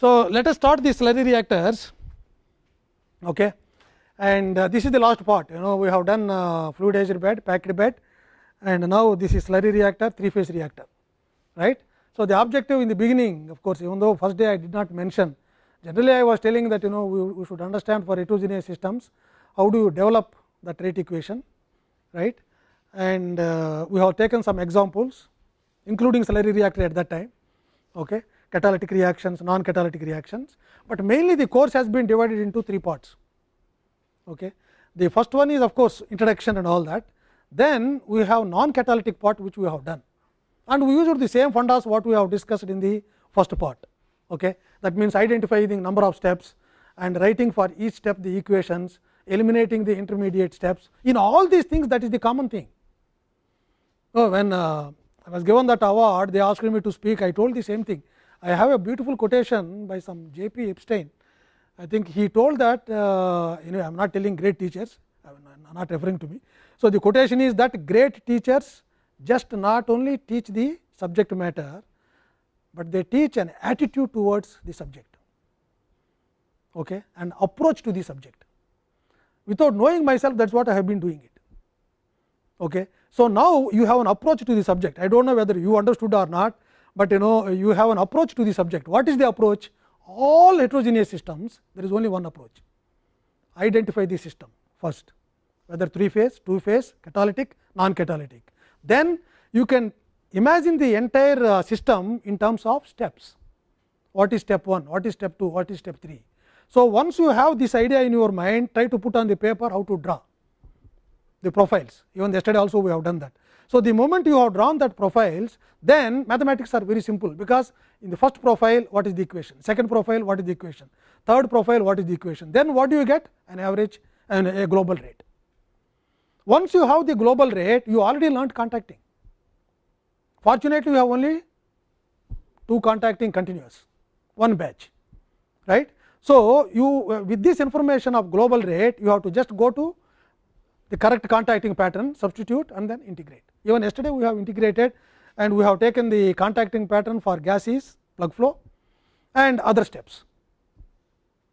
So, let us start the slurry reactors. Okay. and uh, this is the last part. You know we have done uh, fluidized bed, packed bed and now this is slurry reactor, three phase reactor. Right. So, the objective in the beginning of course, even though first day I did not mention generally I was telling that you know we, we should understand for heterogeneous systems how do you develop that rate equation? Right? And uh, we have taken some examples including slurry reactor at that time. Okay, catalytic reactions, non catalytic reactions, but mainly the course has been divided into three parts. Okay. The first one is of course, introduction and all that, then we have non catalytic part which we have done and we used the same fundas what we have discussed in the first part. Okay. That means, identifying the number of steps and writing for each step the equations, eliminating the intermediate steps. In all these things that is the common thing. So, when uh, I was given that award, they asked me to speak, I told the same thing. I have a beautiful quotation by some J. P. Epstein. I think he told that, uh, know, I am not telling great teachers, I am not referring to me. So, the quotation is that great teachers just not only teach the subject matter, but they teach an attitude towards the subject okay, and approach to the subject. Without knowing myself that is what I have been doing it. Okay. So, now you have an approach to the subject I do not know whether you understood or not, but you know you have an approach to the subject. What is the approach? All heterogeneous systems there is only one approach identify the system first whether three phase, two phase, catalytic, non catalytic. Then you can imagine the entire uh, system in terms of steps. What is step 1, what is step 2, what is step 3. So, once you have this idea in your mind, try to put on the paper how to draw the profiles. Even yesterday also we have done that. So, the moment you have drawn that profiles, then mathematics are very simple, because in the first profile what is the equation, second profile what is the equation, third profile what is the equation, then what do you get an average and a global rate. Once you have the global rate, you already learnt contacting. Fortunately, you have only two contacting continuous, one batch, right. So, you uh, with this information of global rate, you have to just go to the correct contacting pattern, substitute and then integrate. Even yesterday, we have integrated and we have taken the contacting pattern for gases, plug flow and other steps.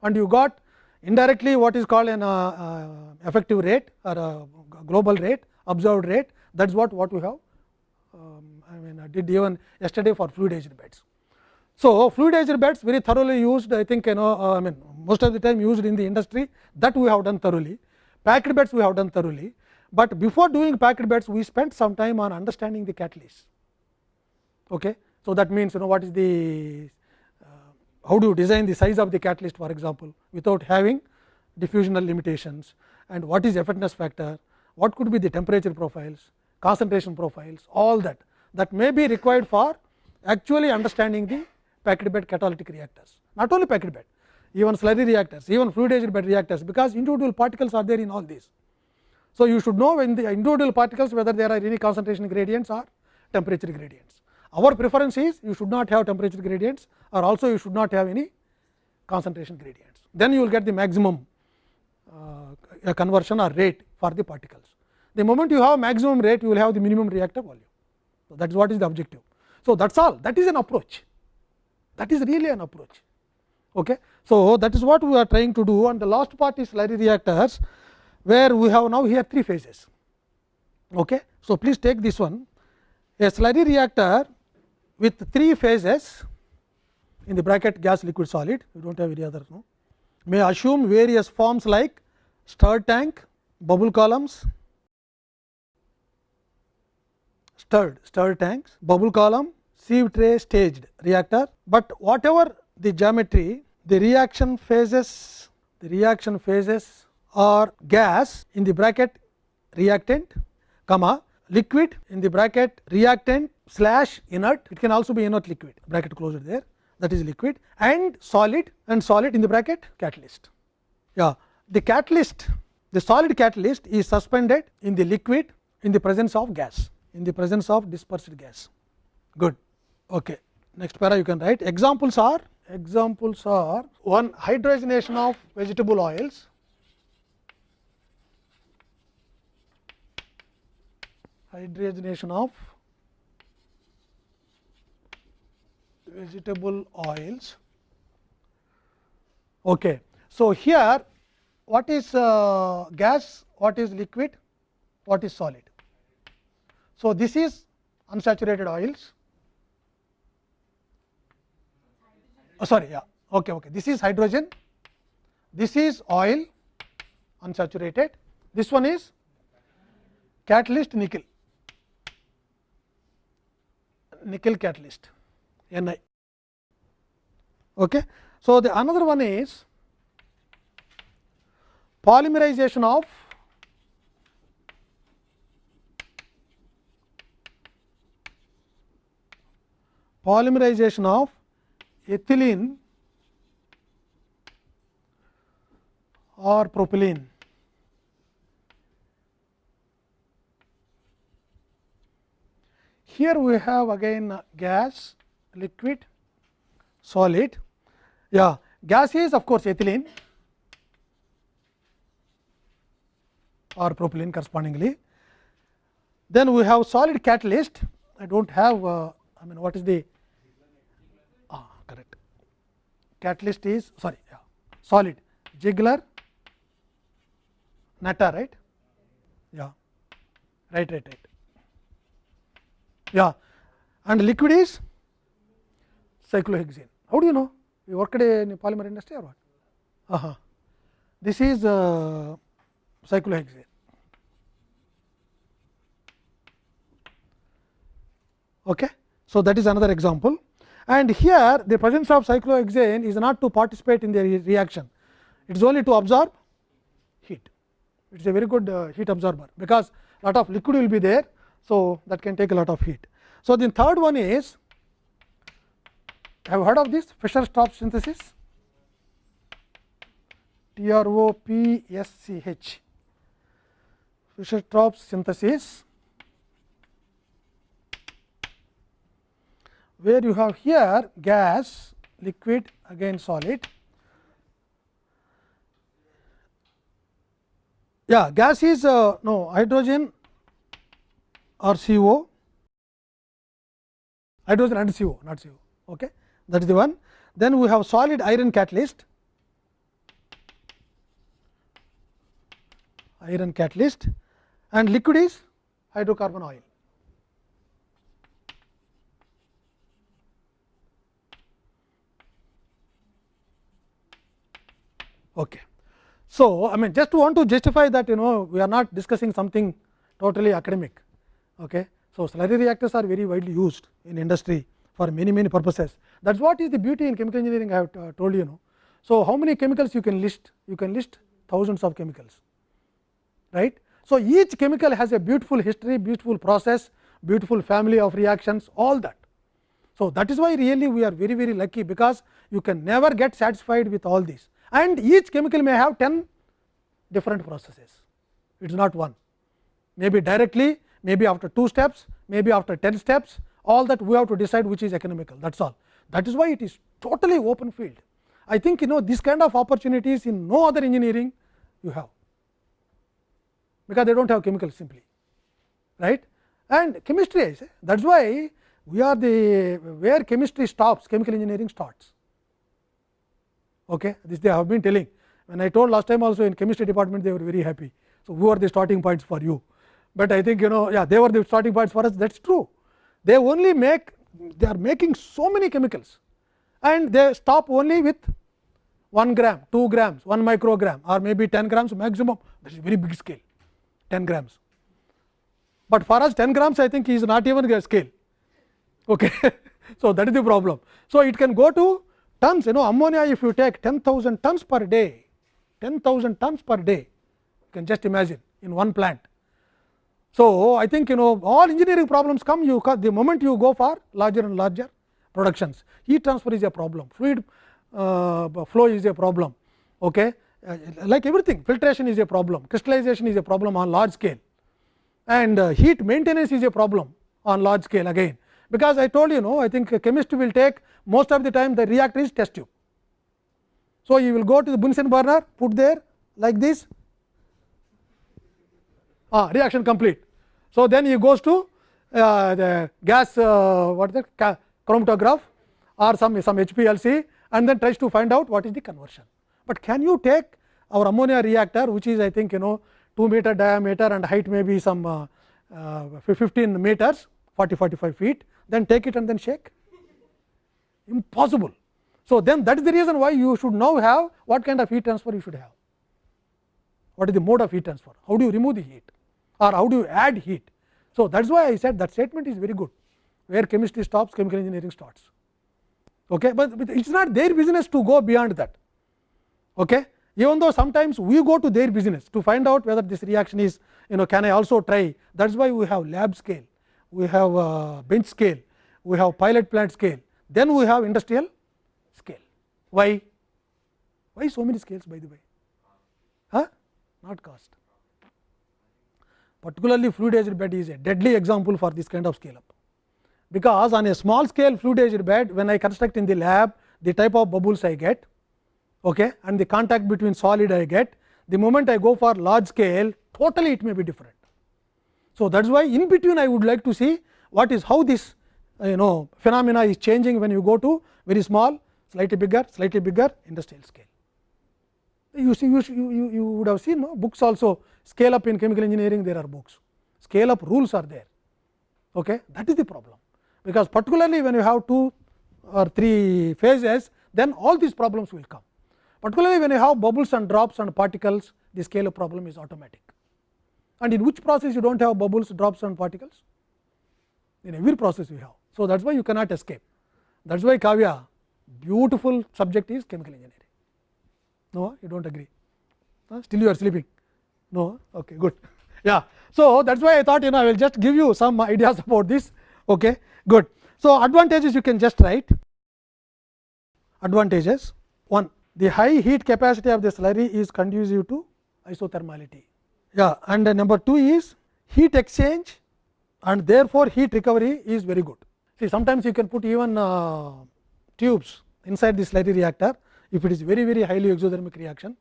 And you got indirectly what is called an uh, uh, effective rate or a global rate, observed rate that is what, what we have um, I mean I did even yesterday for fluidized beds. So, fluidized beds very thoroughly used I think you know uh, I mean most of the time used in the industry that we have done thoroughly. Packed beds we have done thoroughly, but before doing packed beds we spent some time on understanding the catalyst. Okay. So, that means you know what is the uh, how do you design the size of the catalyst for example, without having diffusional limitations and what is effectiveness factor, what could be the temperature profiles, concentration profiles all that that may be required for actually understanding the packed bed catalytic reactors not only packed bed even slurry reactors even fluidized bed reactors because individual particles are there in all these. So, you should know in the individual particles whether there are any concentration gradients or temperature gradients. Our preference is you should not have temperature gradients or also you should not have any concentration gradients. Then you will get the maximum uh, conversion or rate for the particles. The moment you have maximum rate, you will have the minimum reactor volume. So, that is what is the objective. So, that is all that is an approach that is really an approach. Okay. So, that is what we are trying to do and the last part is slurry reactors, where we have now here three phases. Okay. So, please take this one a slurry reactor with three phases in the bracket gas liquid solid we do not have any other no may assume various forms like stirred tank, bubble columns, stirred stirred tanks, bubble column, sieve tray staged reactor, but whatever the geometry the reaction phases the reaction phases are gas in the bracket reactant comma liquid in the bracket reactant slash inert. It can also be inert liquid. Bracket closed there. That is liquid. And solid and solid in the bracket catalyst. Yeah, the catalyst the solid catalyst is suspended in the liquid in the presence of gas in the presence of dispersed gas. Good. Okay. Next para you can write. Examples are examples are one hydrogenation of vegetable oils hydrogenation of vegetable oils Okay. So, here what is uh, gas, what is liquid, what is solid. So, this is unsaturated oils. Oh, sorry, yeah, okay, okay. This is hydrogen, this is oil, unsaturated. This one is catalyst nickel, nickel catalyst, Ni. Okay. So, the another one is polymerization of polymerization of ethylene or propylene. Here we have again gas, liquid, solid. Yeah, gas is of course ethylene or propylene correspondingly. Then we have solid catalyst. I do not have, uh, I mean, what is the ah, correct catalyst is sorry, yeah, solid Ziegler, Natta, right? Yeah, right, right, right. Yeah, and liquid is cyclohexane. How do you know? You worked in polymer industry or what? Uh -huh. This is uh, cyclohexane. Okay. So, that is another example and here the presence of cyclohexane is not to participate in the re reaction, it is only to absorb heat. It is a very good uh, heat absorber, because lot of liquid will be there. So, that can take a lot of heat. So, the third one is have heard of this Fischer Tropsch synthesis Tropsch synthesis where you have here gas, liquid again solid. Yeah, gas is uh, no hydrogen or CO, hydrogen and CO, not CO. Okay. That is the one. Then we have solid iron catalyst, iron catalyst and liquid is hydrocarbon oil. Okay. So, I mean just want to justify that you know we are not discussing something totally academic. Okay. So, slurry reactors are very widely used in industry for many many purposes. That is what is the beauty in chemical engineering I have uh, told you know. So, how many chemicals you can list? You can list thousands of chemicals, right. So, each chemical has a beautiful history, beautiful process, beautiful family of reactions all that. So, that is why really we are very very lucky, because you can never get satisfied with all these and each chemical may have 10 different processes, it is not one. Maybe directly, maybe after 2 steps, maybe after 10 steps, all that we have to decide which is economical, that is all. That is why it is totally open field. I think you know this kind of opportunities in no other engineering you have, because they do not have chemicals simply, right. And chemistry, that is why we are the where chemistry stops, chemical engineering starts. Okay. This they have been telling. When I told last time also in chemistry department, they were very happy. So, who are the starting points for you? But I think you know, yeah, they were the starting points for us. That is true. They only make they are making so many chemicals, and they stop only with 1 gram, 2 grams, 1 microgram, or maybe 10 grams maximum. That is very big scale, 10 grams. But for us, 10 grams, I think is not even a scale. Okay. so, that is the problem. So, it can go to tons you know ammonia if you take 10,000 tons per day 10,000 tons per day you can just imagine in one plant. So, I think you know all engineering problems come you the moment you go for larger and larger productions. Heat transfer is a problem. Fluid uh, flow is a problem. Okay. Uh, like everything filtration is a problem. Crystallization is a problem on large scale. And uh, heat maintenance is a problem on large scale again. Because I told you know I think chemist will take most of the time the reactor is test tube. So, you will go to the Bunsen burner put there like this. Ah, reaction complete. So, then he goes to uh, the gas uh, what is chromatograph or some some HPLC and then tries to find out what is the conversion. but can you take our ammonia reactor which is I think you know 2 meter diameter and height may be some uh, uh, 15 meters 40 45 feet then take it and then shake? Impossible. So, then that is the reason why you should now have what kind of heat transfer you should have? What is the mode of heat transfer? How do you remove the heat or how do you add heat. So, that is why I said that statement is very good where chemistry stops chemical engineering starts. Okay? But, it is not their business to go beyond that. Okay? Even though sometimes we go to their business to find out whether this reaction is you know can I also try? That is why we have lab scale we have uh, bench scale we have pilot plant scale then we have industrial scale. Why? Why so many scales by the way? Huh? not cost particularly fluidized bed is a deadly example for this kind of scale up because on a small scale fluidized bed when I construct in the lab the type of bubbles I get okay, and the contact between solid I get the moment I go for large scale totally it may be different. So, that is why in between I would like to see what is how this you know phenomena is changing when you go to very small slightly bigger slightly bigger industrial scale. You see you, you, you would have seen no? books also scale up in chemical engineering there are books scale up rules are there okay? that is the problem because particularly when you have two or three phases then all these problems will come particularly when you have bubbles and drops and particles the scale of problem is automatic and in which process you do not have bubbles drops and particles in every process you have. So, that is why you cannot escape that is why Kavya beautiful subject is chemical engineering no you do not agree uh, still you are sleeping no okay good yeah so that is why I thought you know I will just give you some ideas about this okay good. So, advantages you can just write advantages one the high heat capacity of the slurry is conducive to isothermality. Yeah, and number 2 is heat exchange and therefore, heat recovery is very good. See sometimes you can put even uh, tubes inside the slurry reactor if it is very very highly exothermic reaction.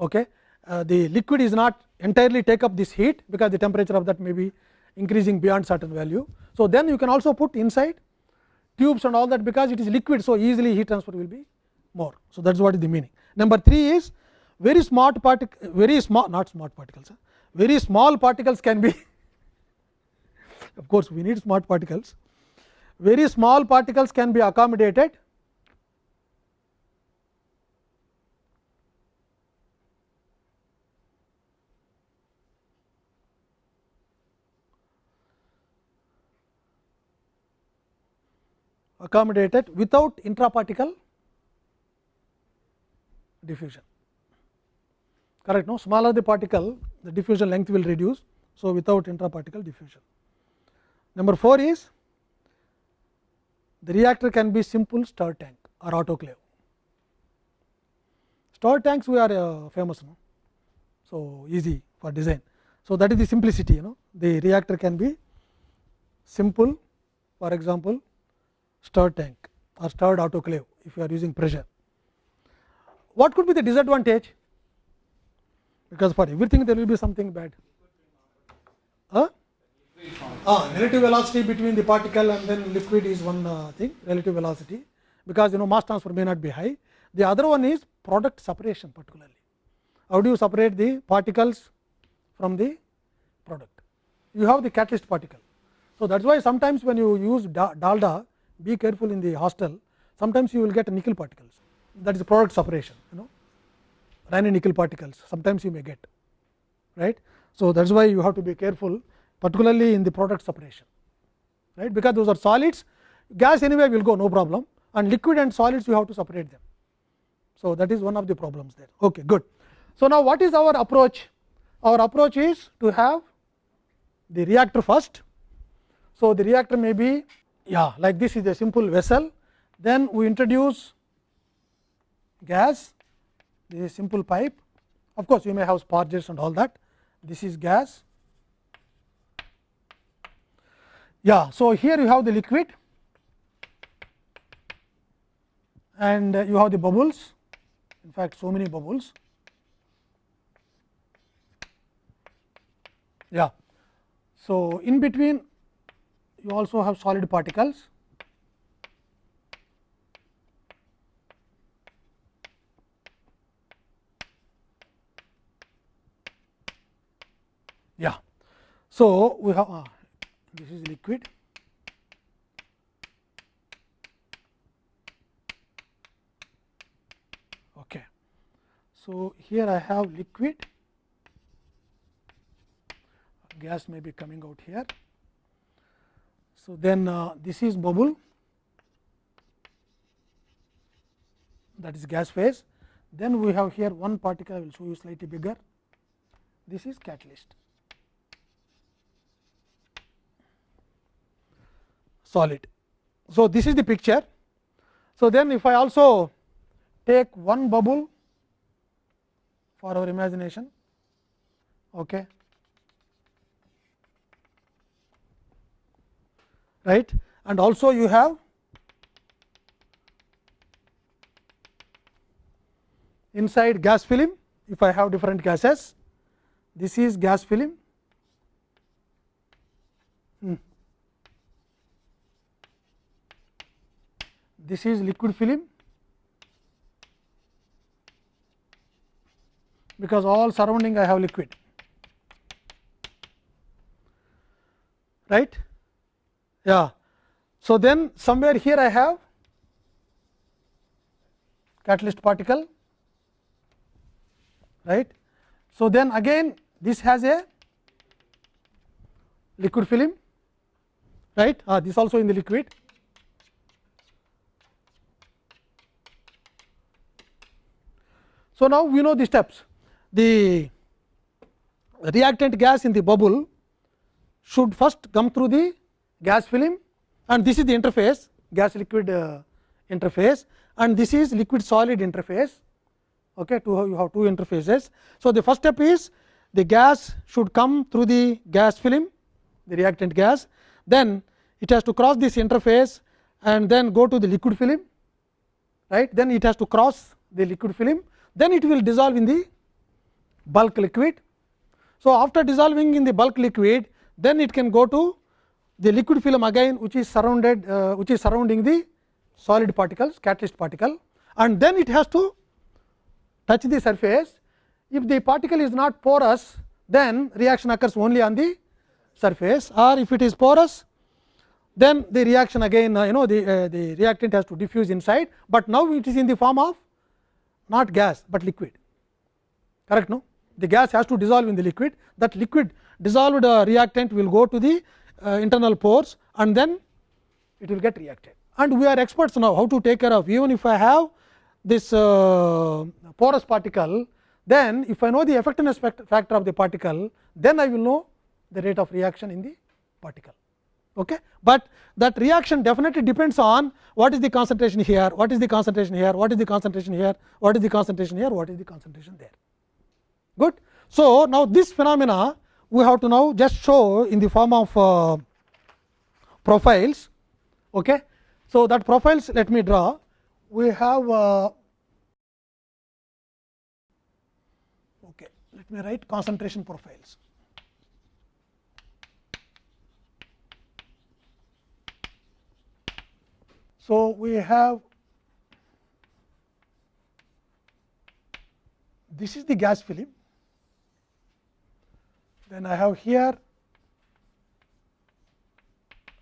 Okay. Uh, the liquid is not entirely take up this heat because the temperature of that may be increasing beyond certain value. So, then you can also put inside tubes and all that because it is liquid. So, easily heat transfer will be more. So, that is what is the meaning. Number 3 is very smart particle very small not smart particles very small particles can be of course, we need smart particles very small particles can be accommodated accommodated without intraparticle diffusion correct no smaller the particle the diffusion length will reduce. So, without intraparticle diffusion. Number 4 is the reactor can be simple stir tank or autoclave. Stir tanks we are uh, famous no? so easy for design. So, that is the simplicity you know the reactor can be simple for example stirred tank or stirred autoclave if you are using pressure. What could be the disadvantage? Because for everything there will be something bad. Huh? Ah, relative velocity between the particle and then liquid is one uh, thing relative velocity because you know mass transfer may not be high. The other one is product separation particularly. How do you separate the particles from the product? You have the catalyst particle. So, that is why sometimes when you use dalda be careful in the hostel sometimes you will get nickel particles that is product separation you know Raney nickel particles sometimes you may get right. So, that is why you have to be careful particularly in the product separation right because those are solids gas anyway will go no problem and liquid and solids you have to separate them. So, that is one of the problems there okay good. So, now what is our approach our approach is to have the reactor first. So, the reactor may be yeah like this is a simple vessel. Then we introduce gas. This is simple pipe. Of course you may have sparges and all that. This is gas. Yeah so here you have the liquid. And uh, you have the bubbles. In fact so many bubbles. Yeah. So in between you also have solid particles. Yeah. So, we have uh, this is liquid. Okay. So, here I have liquid, gas may be coming out here. So, then uh, this is bubble that is gas phase. Then we have here one particle I will show you slightly bigger. This is catalyst. solid. So, this is the picture. So, then if I also take one bubble for our imagination okay. Right? And also you have inside gas film if I have different gases this is gas film. Hmm. this is liquid film. Because all surrounding I have liquid. Right yeah. So then somewhere here I have catalyst particle right? So then again this has a liquid film right? Ah, this also in the liquid. So, now we know the steps. The reactant gas in the bubble should first come through the gas film and this is the interface gas liquid uh, interface and this is liquid solid interface. Okay, to you have two interfaces. So, the first step is the gas should come through the gas film the reactant gas then it has to cross this interface and then go to the liquid film right then it has to cross the liquid film then it will dissolve in the bulk liquid. So, after dissolving in the bulk liquid then it can go to the liquid film again which is surrounded uh, which is surrounding the solid particles catalyst particle and then it has to touch the surface. If the particle is not porous then reaction occurs only on the surface or if it is porous then the reaction again uh, you know the, uh, the reactant has to diffuse inside, but now it is in the form of not gas, but liquid correct no the gas has to dissolve in the liquid that liquid dissolved uh, reactant will go to the internal pores and then it will get reacted and we are experts now how to take care of even if I have this uh, porous particle then if I know the effectiveness factor of the particle then I will know the rate of reaction in the particle. Okay. But that reaction definitely depends on what is the concentration here, what is the concentration here, what is the concentration here, what is the concentration here, what is the concentration there. Good. So, now this phenomena we have to now just show in the form of uh, profiles. Okay. So, that profiles let me draw. We have uh, okay. Let me write concentration profiles. So, we have this is the gas film, then I have here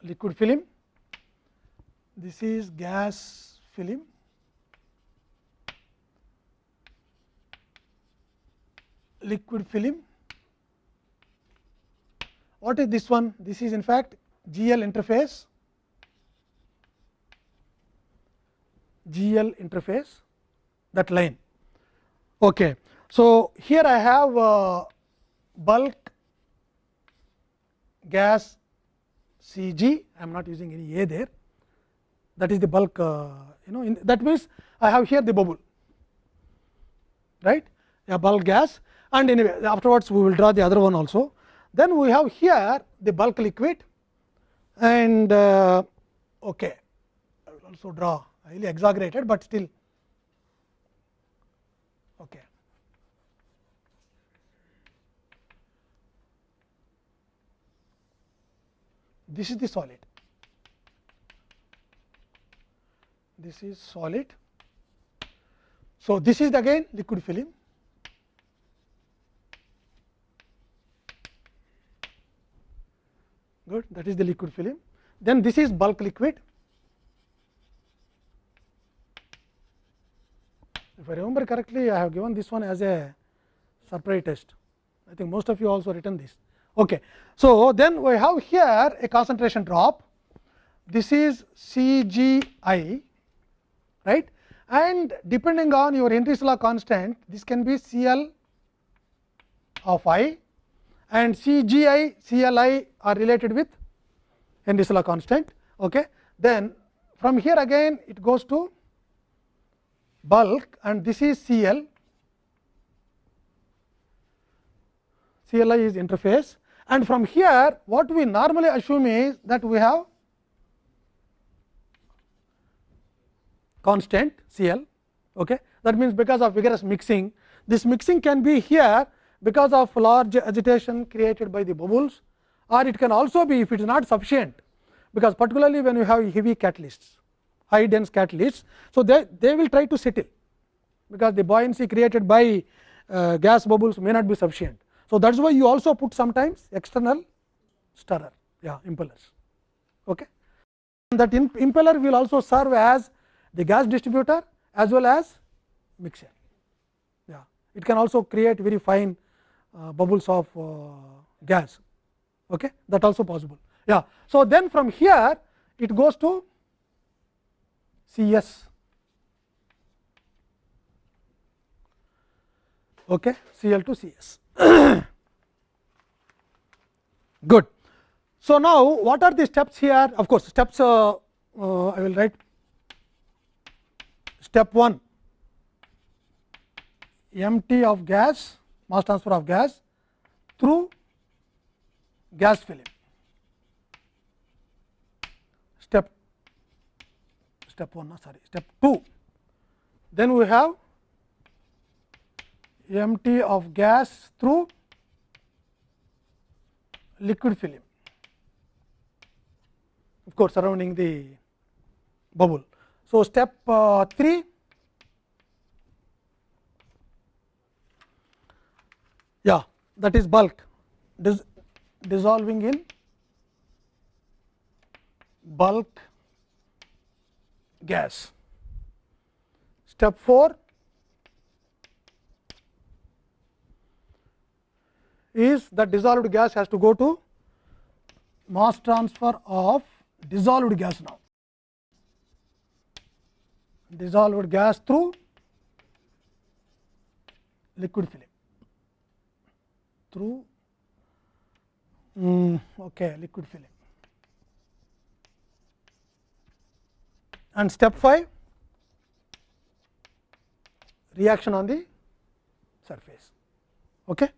liquid film, this is gas film, liquid film. What is this one? This is in fact GL interface GL interface that line. Okay. So, here I have uh, bulk gas C g I am not using any A there. That is the bulk uh, you know in, that means I have here the bubble right? A bulk gas. And anyway afterwards we will draw the other one also. Then we have here the bulk liquid. And uh, okay I will also draw. Highly exaggerated, but still. Okay. This is the solid. This is solid. So, this is again liquid film. good that is the liquid film. Then this is bulk liquid. If I remember correctly, I have given this one as a surprise test. I think most of you also written this. Okay. So, then we have here a concentration drop. This is C g i, right? And depending on your Henry's law constant, this can be C L of i and C g i, C L i are related with Henry's law constant. Okay. Then from here again it goes to bulk and this is C L, C L i is interface and from here what we normally assume is that we have constant C L. Okay. That means, because of vigorous mixing, this mixing can be here because of large agitation created by the bubbles or it can also be if it is not sufficient, because particularly when you have heavy catalysts, high dense catalysts. So, they, they will try to settle, because the buoyancy created by uh, gas bubbles may not be sufficient. So, that is why you also put sometimes external stirrer yeah, impellers. Okay. That impeller will also serve as the gas distributor as well as mixer. Yeah. It can also create very fine uh, bubbles of uh, gas okay. that also possible. Yeah. So, then from here it goes to C s okay, Cl to C s. Good. So, now what are the steps here? Of course, steps uh, uh, I will write step 1 empty of gas mass transfer of gas through gas film. Step step 1 sorry step 2 then we have MT of gas through liquid film of course surrounding the bubble. So, step uh, 3 yeah that is bulk dis dissolving in bulk gas. Step 4 is that dissolved gas has to go to mass transfer of dissolved gas now dissolved gas through liquid film through mm, okay liquid film and step 5 reaction on the surface okay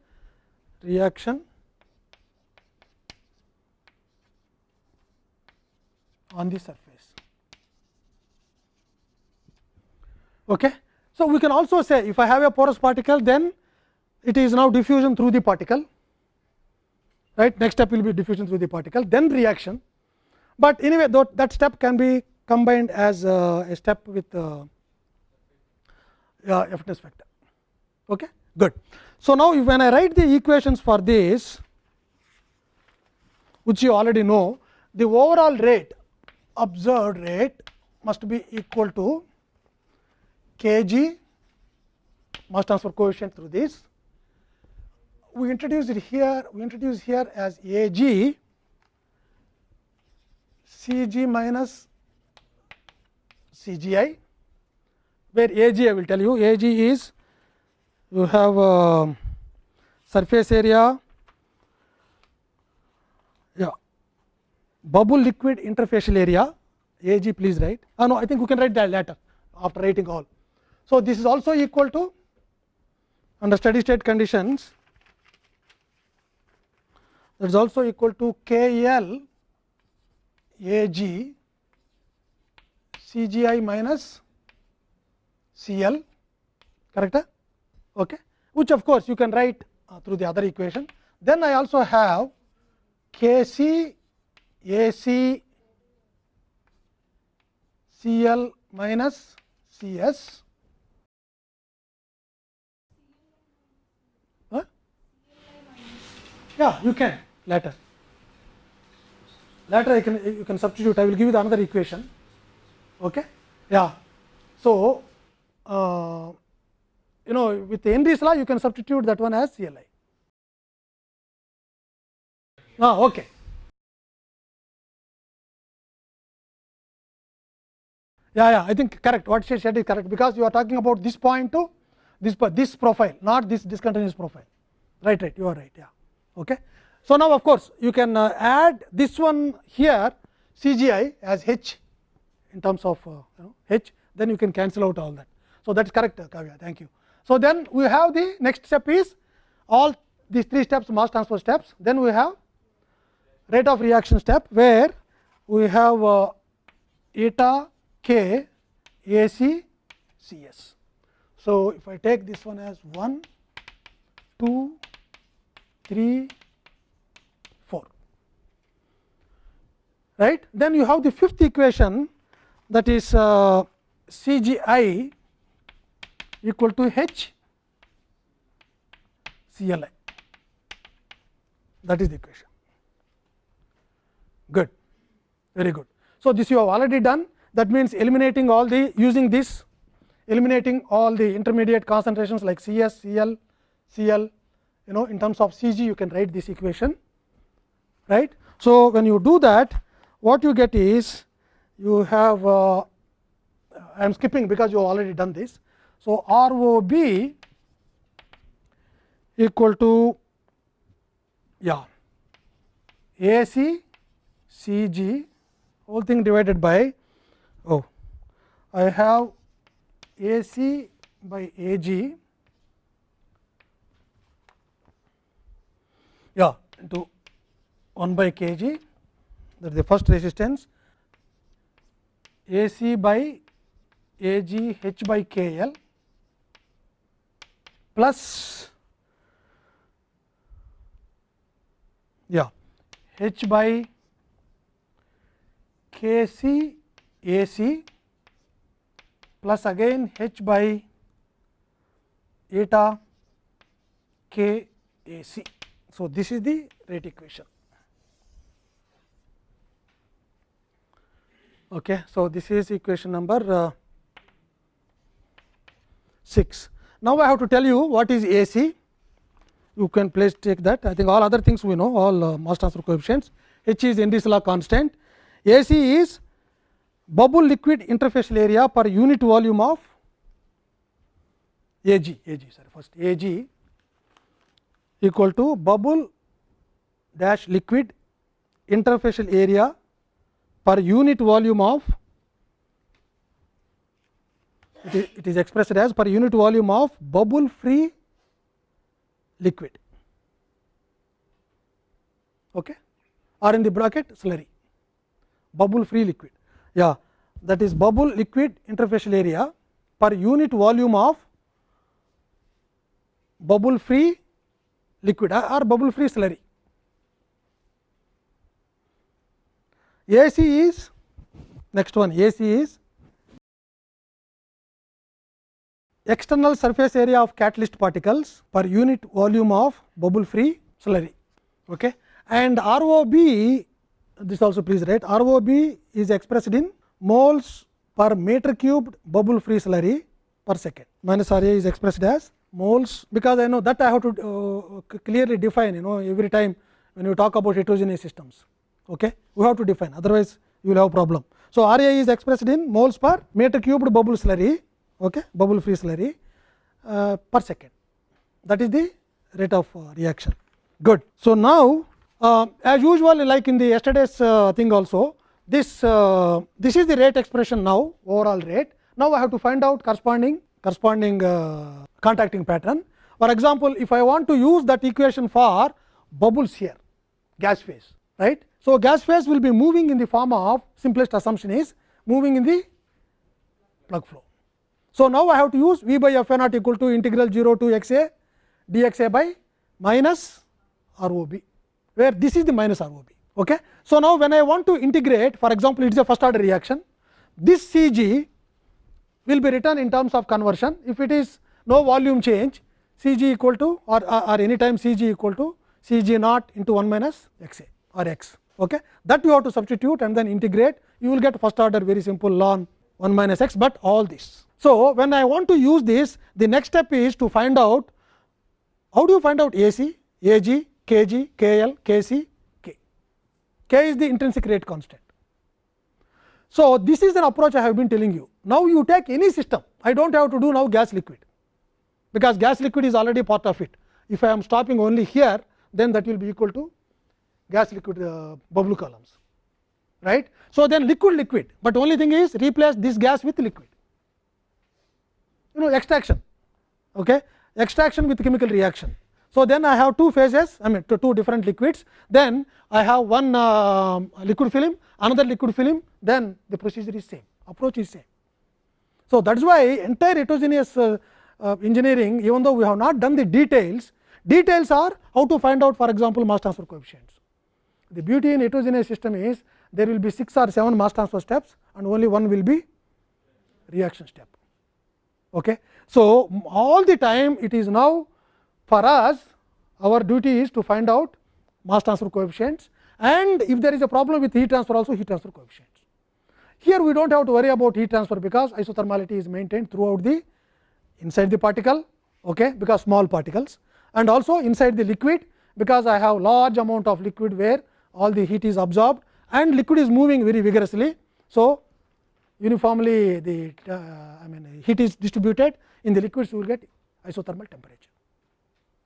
reaction on the surface. Okay. So, we can also say if I have a porous particle then it is now diffusion through the particle right next step will be diffusion through the particle then reaction, but anyway that step can be combined as uh, a step with uh, uh, vector. Okay? Good. So, now when I write the equations for this which you already know the overall rate observed rate must be equal to k g mass transfer coefficient through this. We introduce it here we introduce here as a g c g minus c g i where a g I will tell you a g is you have uh, surface area yeah bubble liquid interfacial area ag please write ah, no i think we can write that later after writing all so this is also equal to under steady state conditions that is also equal to k l a g c g i minus c l correct okay, which of course, you can write uh, through the other equation. Then I also have K C A C C L minus C S. Yeah, you can later. later I can you can substitute I will give you the another equation. Okay. Yeah. So, uh, you know with Henry's law you can substitute that one as CLI. Ah, okay. Yeah, yeah, I think correct. What she said is correct because you are talking about this point to this this profile, not this discontinuous profile. Right, right. You are right. Yeah. Okay. So now, of course, you can uh, add this one here CGI as H in terms of uh, you know H. Then you can cancel out all that. So that is correct, uh, Kavya. Thank you. So then we have the next step is all these three steps mass transfer steps. Then we have rate of reaction step where we have uh, eta k A C C S. So, if I take this one as 1, 2, 3, 4, right. Then you have the fifth equation that is uh, C G I equal to H C L I that is the equation good very good. So, this you have already done that means eliminating all the using this eliminating all the intermediate concentrations like C s, Cl, Cl you know in terms of C g you can write this equation right. So, when you do that what you get is you have uh, I am skipping because you have already done this. So, R O B equal to yeah A C C G whole thing divided by oh I have A C by A G. Yeah into 1 by k g. That is the first resistance. A C by A G H by K L plus yeah H by K C A C plus again h by eta k a c. So, this is the rate equation. Okay. So, this is equation number uh, 6. Now, I have to tell you what is A C. You can please take that. I think all other things we know, all uh, mass transfer coefficients. H is Henry's law constant. A C is bubble liquid interfacial area per unit volume of Ag, Ag sorry first Ag equal to bubble dash liquid interfacial area per unit volume of it is, it is expressed as per unit volume of bubble free liquid okay or in the bracket slurry bubble free liquid yeah that is bubble liquid interfacial area per unit volume of bubble free liquid or bubble free slurry. AC is next one AC is external surface area of catalyst particles per unit volume of bubble free slurry okay. and ROB this also please write ROB is expressed in moles per meter cubed bubble free slurry per second minus R A is expressed as moles because I know that I have to uh, clearly define you know every time when you talk about heterogeneous systems okay we have to define otherwise you will have problem. So, R A is expressed in moles per meter cubed bubble slurry okay bubble free slurry uh, per second that is the rate of uh, reaction good. So, now uh, as usual like in the yesterday's uh, thing also this uh, this is the rate expression now overall rate. Now, I have to find out corresponding corresponding uh, contacting pattern. For example, if I want to use that equation for bubbles here gas phase right. So, gas phase will be moving in the form of simplest assumption is moving in the plug flow. So, now I have to use V by f a naught equal to integral 0 to x a dx a by minus R O B where this is the minus R O B. Okay. So, now when I want to integrate for example, it is a first order reaction this C g will be written in terms of conversion if it is no volume change C g equal to or, or any time C g equal to C g naught into 1 minus x a or x. Okay. That you have to substitute and then integrate, you will get first order very simple ln 1 minus x, but all this. So, when I want to use this, the next step is to find out how do you find out AC, AG, KG, KL, KC, K. K is the intrinsic rate constant. So, this is an approach I have been telling you. Now, you take any system, I do not have to do now gas liquid, because gas liquid is already part of it. If I am stopping only here, then that will be equal to gas liquid uh, bubble columns right. So, then liquid liquid, but only thing is replace this gas with liquid you know extraction okay. extraction with chemical reaction. So, then I have two phases I mean two different liquids then I have one uh, liquid film another liquid film then the procedure is same approach is same. So, that is why entire heterogeneous uh, uh, engineering even though we have not done the details details are how to find out for example mass transfer coefficients. The beauty in heterogeneous system is there will be 6 or 7 mass transfer steps and only one will be reaction step. Okay. So, all the time it is now for us our duty is to find out mass transfer coefficients and if there is a problem with heat transfer also heat transfer coefficients. Here we do not have to worry about heat transfer because isothermality is maintained throughout the inside the particle okay, because small particles and also inside the liquid because I have large amount of liquid where all the heat is absorbed and liquid is moving very vigorously. So, uniformly the uh, I mean heat is distributed. In the liquids you will get isothermal temperature.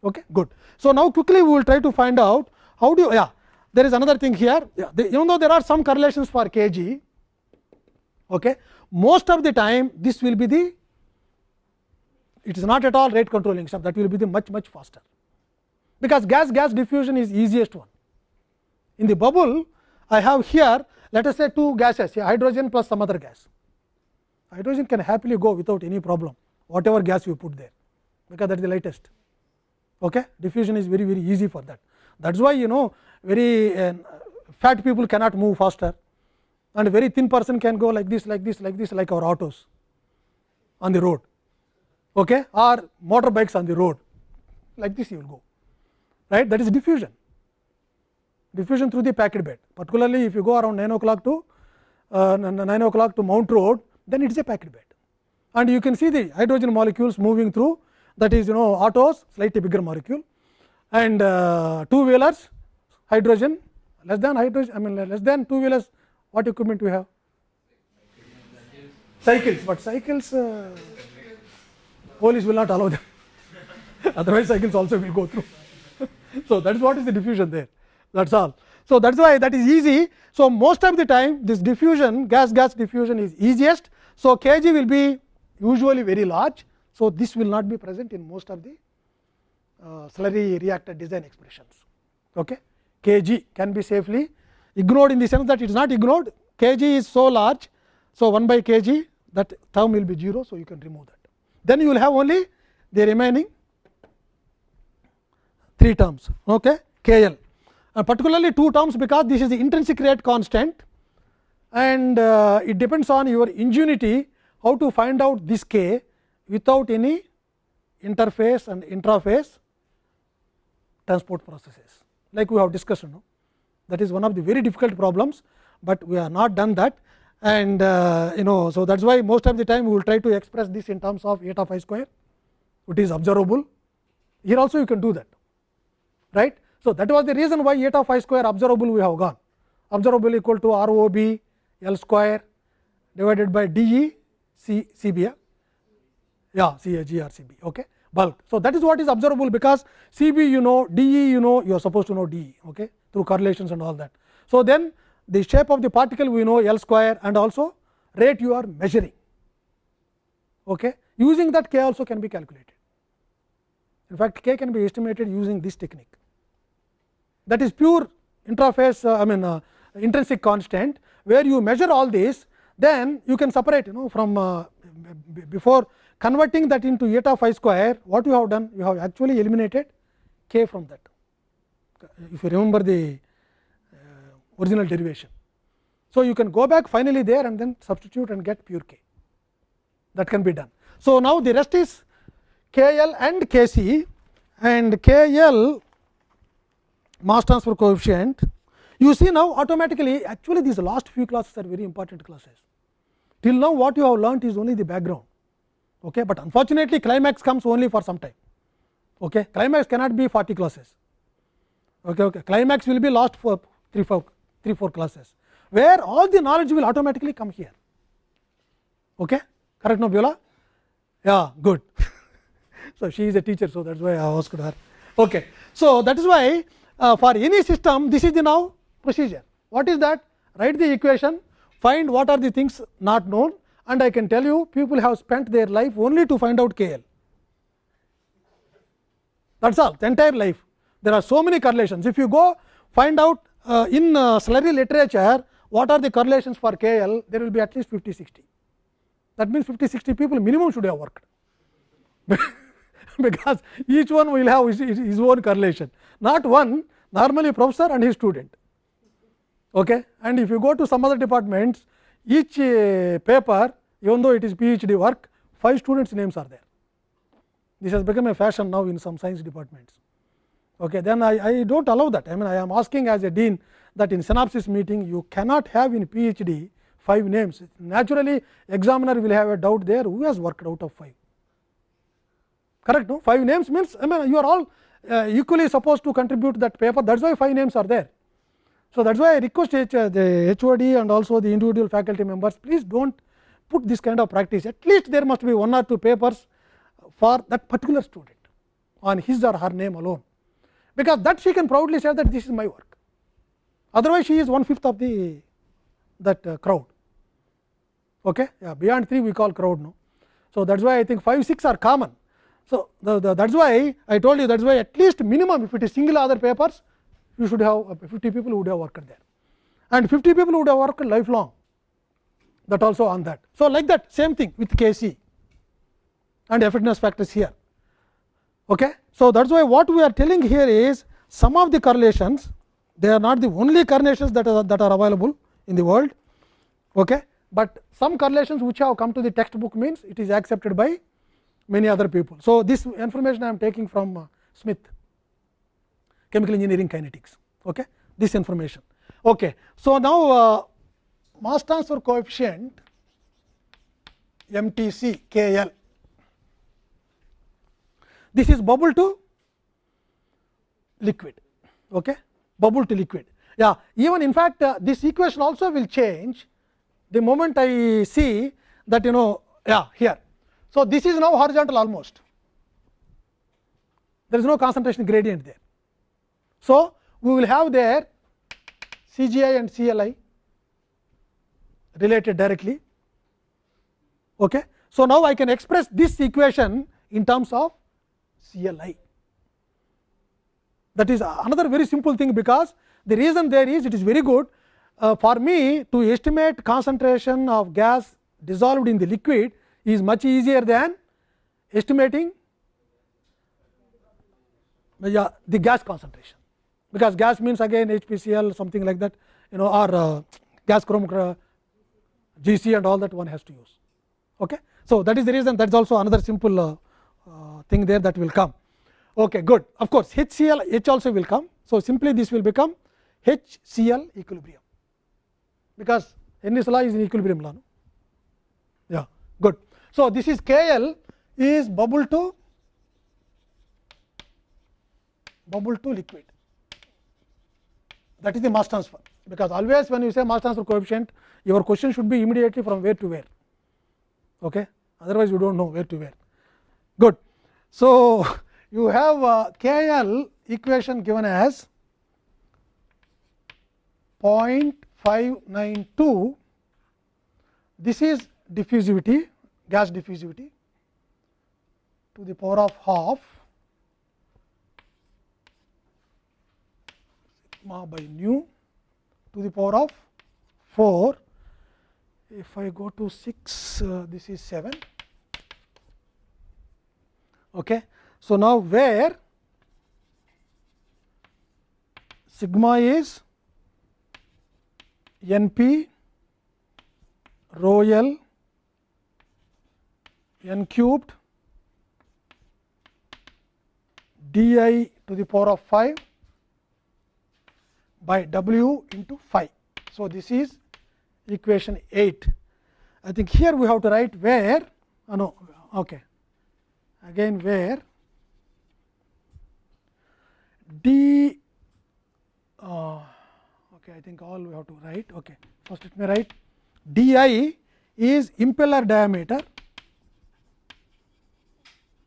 Okay, good. So, now quickly we will try to find out how do you yeah there is another thing here. Yeah, the, even though there are some correlations for kg. Okay, most of the time this will be the it is not at all rate controlling stuff. That will be the much much faster. Because gas gas diffusion is easiest one. In the bubble I have here let us say two gases hydrogen plus some other gas. Hydrogen can happily go without any problem whatever gas you put there because that is the lightest. Okay? Diffusion is very very easy for that. That is why you know very uh, fat people cannot move faster and very thin person can go like this like this like this like our autos on the road okay, or motorbikes on the road like this you will go right that is diffusion diffusion through the packed bed particularly if you go around 9 o'clock to uh, 9 o'clock to Mount Road then it is a packed bed and you can see the hydrogen molecules moving through that is you know autos slightly bigger molecule and uh, two wheelers hydrogen less than hydrogen I mean less than two wheelers what equipment we have cycles but cycles uh, police will not allow them otherwise cycles also will go through so that is what is the diffusion there that is all. So, that is why that is easy. So, most of the time this diffusion gas gas diffusion is easiest. So, kg will be usually very large. So, this will not be present in most of the uh, slurry reactor design expressions. Okay. kg can be safely ignored in the sense that it is not ignored kg is so large. So, 1 by kg that term will be 0. So, you can remove that. Then you will have only the remaining 3 terms okay, k l uh, particularly two terms because this is the intrinsic rate constant. And uh, it depends on your ingenuity how to find out this k without any interface and intraphase transport processes. Like we have discussed no? that is one of the very difficult problems, but we have not done that. And uh, you know so that is why most of the time we will try to express this in terms of eta phi square which is observable. Here also you can do that right so, that was the reason why eta phi square observable we have gone observable equal to R O B L square divided by d E C C B a yeah C A G R C B okay bulk. So, that is what is observable because C B you know d E you know you are supposed to know d E okay through correlations and all that. So, then the shape of the particle we know L square and also rate you are measuring okay using that k also can be calculated. In fact, k can be estimated using this technique that is pure interface uh, I mean uh, intrinsic constant where you measure all this then you can separate you know from uh, before converting that into eta phi square what you have done you have actually eliminated k from that if you remember the uh, original derivation. So, you can go back finally there and then substitute and get pure k that can be done. So, now the rest is k l and k c and k l mass transfer coefficient You see now automatically actually these last few classes are very important classes. Till now what you have learnt is only the background, okay? but unfortunately climax comes only for some time. Okay? Climax cannot be 40 classes, okay, okay. climax will be last for 3 4, three, 4 classes, where all the knowledge will automatically come here. Okay? Correct, no, Biola? Yeah, good. so, she is a teacher, so that is why I asked her. Okay. So, that is why uh, for any system this is the now procedure. What is that? Write the equation, find what are the things not known and I can tell you people have spent their life only to find out KL. That is all the entire life. There are so many correlations. If you go find out uh, in uh, slurry literature what are the correlations for KL, there will be at least 50 60. That means 50 60 people minimum should have worked. because each one will have his, his own correlation, not one normally professor and his student. Okay? And if you go to some other departments, each uh, paper even though it is PhD work, five students names are there. This has become a fashion now in some science departments. Okay, then I, I do not allow that. I mean, I am asking as a dean that in synopsis meeting you cannot have in PhD five names. Naturally, examiner will have a doubt there who has worked out of five correct no 5 names means I mean you are all uh, equally supposed to contribute that paper that is why 5 names are there. So, that is why I request H, uh, the HOD and also the individual faculty members please do not put this kind of practice at least there must be one or two papers for that particular student on his or her name alone, because that she can proudly say that this is my work otherwise she is one fifth of the that uh, crowd okay yeah beyond 3 we call crowd no so that is why i think 5 6 are common so, the, the, that is why I told you that is why at least minimum if it is single other papers you should have uh, 50 people who would have worked there and 50 people would have worked lifelong that also on that. So, like that same thing with Kc and effectiveness factors here. Okay. So, that is why what we are telling here is some of the correlations they are not the only correlations that are that are available in the world, okay. but some correlations which have come to the textbook means it is accepted by many other people. So, this information I am taking from uh, Smith. Chemical engineering kinetics. Okay? This information. Okay. So now uh, mass transfer coefficient mtc kl this is bubble to liquid. Okay? Bubble to liquid. Yeah. Even in fact uh, this equation also will change the moment i see that you know yeah here so, this is now horizontal almost, there is no concentration gradient there. So, we will have there CGI and CLI related directly. Okay. So, now I can express this equation in terms of CLI. That is another very simple thing, because the reason there is it is very good uh, for me to estimate concentration of gas dissolved in the liquid is much easier than estimating yeah, the gas concentration, because gas means again HPCl something like that you know or uh, gas chromatography GC and all that one has to use. Okay. So, that is the reason that is also another simple uh, uh, thing there that will come. Okay, good. Of course, HCl H also will come. So, simply this will become HCl equilibrium, because Henry's law is in equilibrium law. No? Yeah, good. So, this is K L is bubble to bubble to liquid. That is the mass transfer, because always when you say mass transfer coefficient your question should be immediately from where to where. Okay? Otherwise you do not know where to where. Good. So you have uh, kl equation given as 0.592 this is diffusivity gas diffusivity to the power of half sigma by nu to the power of 4. If I go to 6, uh, this is 7. Okay. So, now where sigma is n p rho l n cubed d i to the power of 5 by W into phi. So, this is equation 8. I think here we have to write where oh no okay again where d uh, okay I think all we have to write okay first let me write di is impeller diameter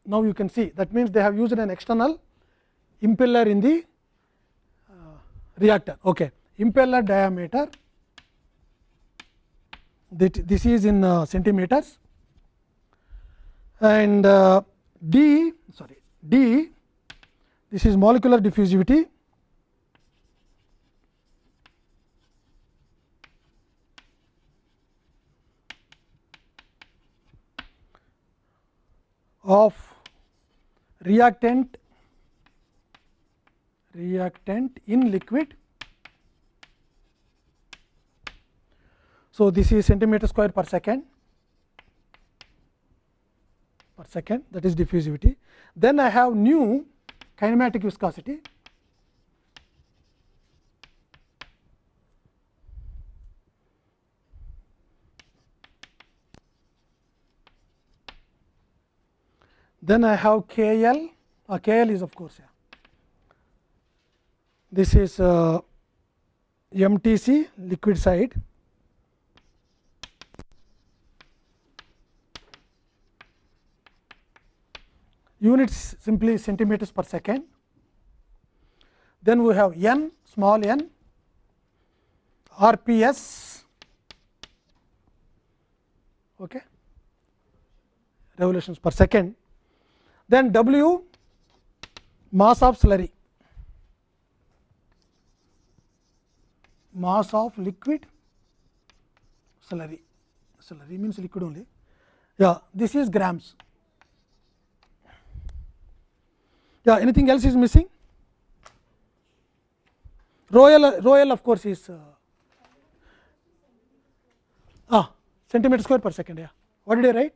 now you can see. That means they have used an external impeller in the uh, reactor. Okay. Impeller diameter. That this is in uh, centimeters. And uh, d sorry d this is molecular diffusivity. Of reactant reactant in liquid. So, this is centimeter square per second per second that is diffusivity. Then I have nu kinematic viscosity Then I have KL, uh, KL is of course, yeah. this is uh, MTC liquid side. Units simply centimeters per second. Then we have n small n RPS okay, revolutions per second then W mass of slurry, mass of liquid slurry, slurry means liquid only. Yeah, this is grams. Yeah, anything else is missing? Royal, Royal of course is uh, ah, centimeter square per second. Yeah, what did I write?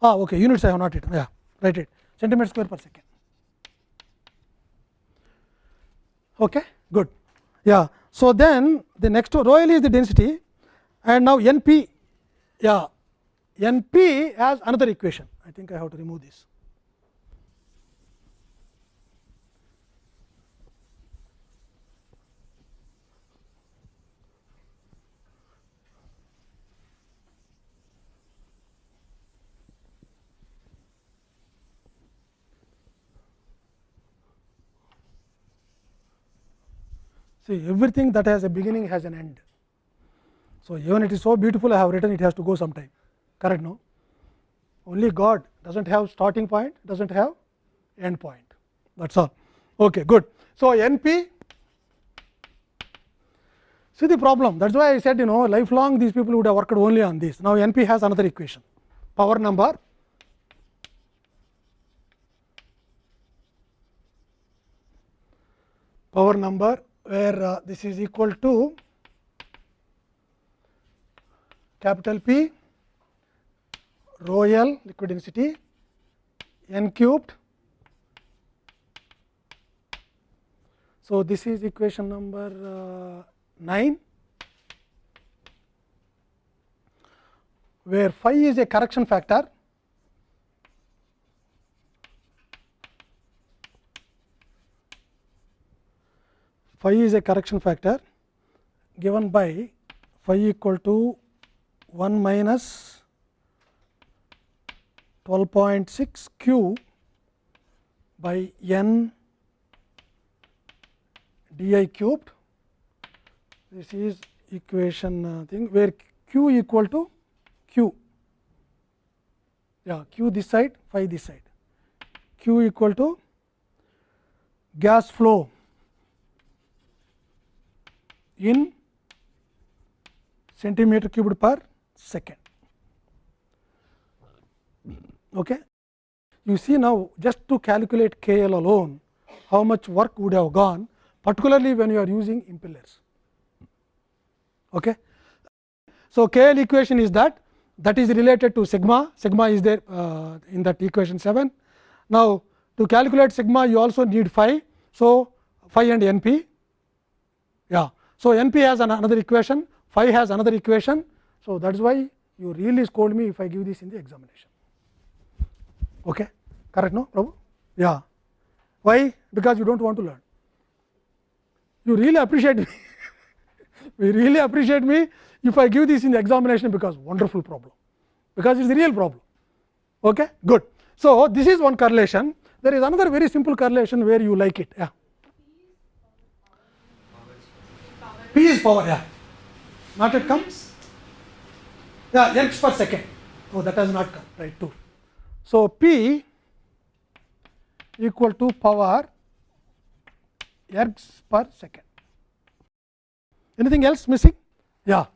Ah, okay, units I have not written. Yeah write it centimeter square per second. Okay, good. Yeah. So, then the next rho L is the density and now N p yeah N p has another equation. I think I have to remove this. See everything that has a beginning has an end. So, even it is so beautiful I have written it has to go sometime correct no. Only God does not have starting point does not have end point that is all okay, good. So, N p see the problem that is why I said you know lifelong these people would have worked only on this. Now, N p has another equation power number power number where uh, this is equal to capital P rho L liquid density n cubed. So, this is equation number uh, 9 where phi is a correction factor phi is a correction factor given by phi equal to 1 minus 12.6 q by n d i cubed. This is equation uh, thing where q equal to q, yeah q this side phi this side, q equal to gas flow in centimeter cubed per second. Okay. You see now just to calculate K L alone how much work would have gone particularly when you are using impellers. Okay. So, K L equation is that that is related to sigma, sigma is there uh, in that equation 7. Now, to calculate sigma you also need phi. So, phi and n p Yeah. So, n p has an another equation, phi has another equation. So, that is why you really scold me if I give this in the examination. Okay. Correct, no, Prabhu? Yeah. Why? Because you do not want to learn. You really appreciate me. we really appreciate me if I give this in the examination because wonderful problem, because it is a real problem. Okay? Good. So, this is one correlation. There is another very simple correlation where you like it. Yeah. P is power. Yeah. Not yet come. Yeah, ergs per second. Oh, that has not come. Right. Two. So, P equal to power ergs per second. Anything else missing? Yeah.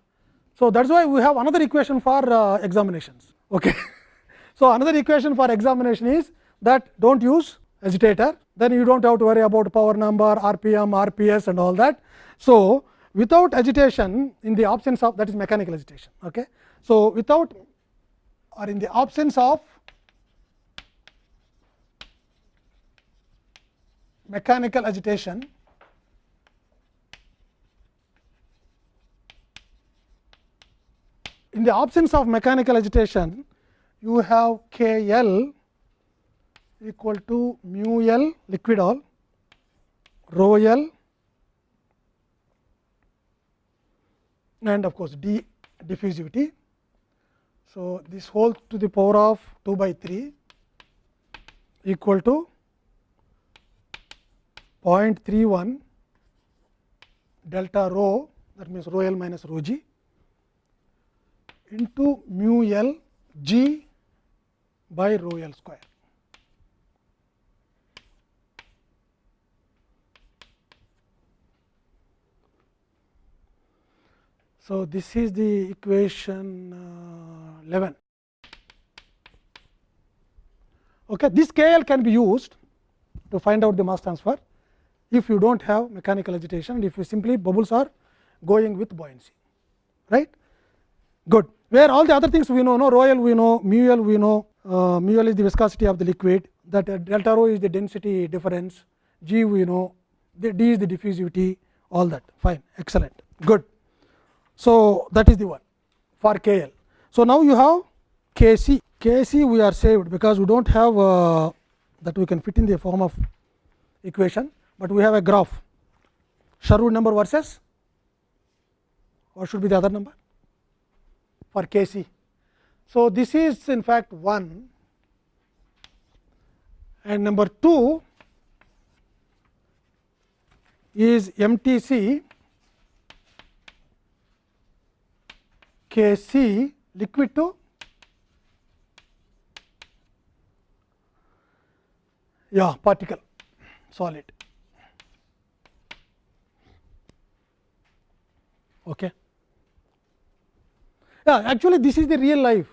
So, that is why we have another equation for uh, examinations. Okay. so, another equation for examination is that do not use agitator, then you do not have to worry about power number, RPM, RPS and all that. So, without agitation in the absence of that is mechanical agitation. Okay. So, without or in the absence of mechanical agitation in the absence of mechanical agitation you have K L equal to mu L liquid all rho L and of course, d diffusivity. So, this whole to the power of 2 by 3 equal to 0.31 delta rho that means rho l minus rho g into mu l g by rho l square. So, this is the equation uh, 11. Okay. This K L can be used to find out the mass transfer if you do not have mechanical agitation and if you simply bubbles are going with buoyancy right? Good. Where all the other things we know no? Rho l we know mu l we know uh, mu l is the viscosity of the liquid that uh, delta rho is the density difference g we know the d is the diffusivity all that. Fine. Excellent. Good so that is the one for kl so now you have kc kc we are saved because we do not have uh, that we can fit in the form of equation but we have a graph. Sherwood number versus what should be the other number? For K c. So, this is in fact 1 and number 2 is MTC K c liquid to yeah particle solid Okay. Yeah, actually this is the real life,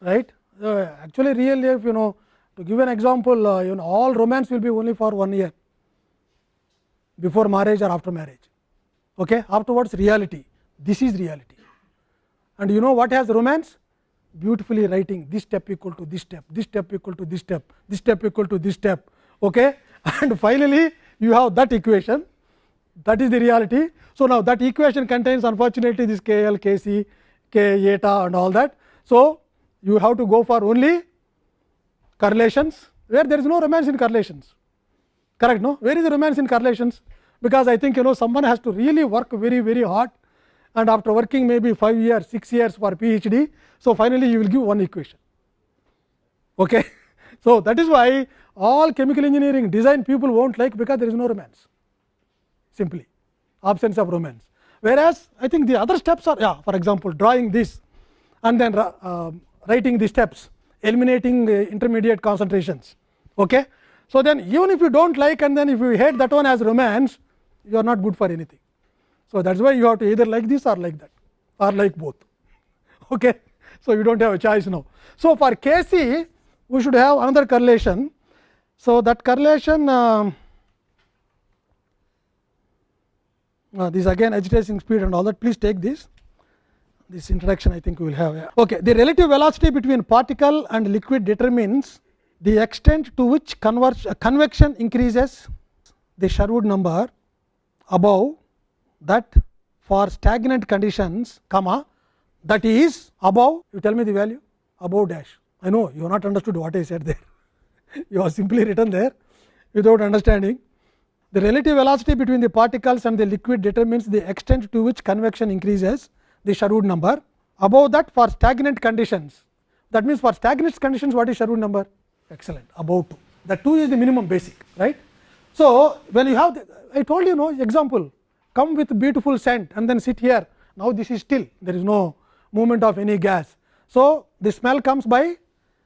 right. Uh, actually real life you know to give an example uh, you know all romance will be only for one year before marriage or after marriage. Okay. Afterwards reality, this is reality and you know what has romance beautifully writing this step equal to this step, this step equal to this step, this step equal to this step okay. and finally, you have that equation that is the reality. So, now that equation contains unfortunately this k l, k c, k eta and all that. So, you have to go for only correlations where there is no romance in correlations correct no where is the romance in correlations because I think you know someone has to really work very very hard and after working maybe 5 years 6 years for PhD. So, finally, you will give one equation. Okay. So, that is why all chemical engineering design people will not like because there is no romance simply absence of romance. Whereas, I think the other steps are yeah, for example, drawing this and then uh, writing the steps eliminating the intermediate concentrations. Okay. So, then even if you do not like and then if you hate that one as romance you are not good for anything. So, that is why you have to either like this or like that or like both. Okay. So, you do not have a choice now. So, for K c we should have another correlation. So, that correlation uh, uh, this again agitating speed and all that please take this this introduction I think we will have. Yeah. Okay. The relative velocity between particle and liquid determines the extent to which converge, uh, convection increases the Sherwood number above that for stagnant conditions comma that is above you tell me the value above dash I know you have not understood what I said there you have simply written there without understanding the relative velocity between the particles and the liquid determines the extent to which convection increases the Sherwood number above that for stagnant conditions that means for stagnant conditions what is Sherwood number excellent above 2 that 2 is the minimum basic right. So, when you have the, I told you no example come with beautiful scent and then sit here now this is still there is no movement of any gas. So, the smell comes by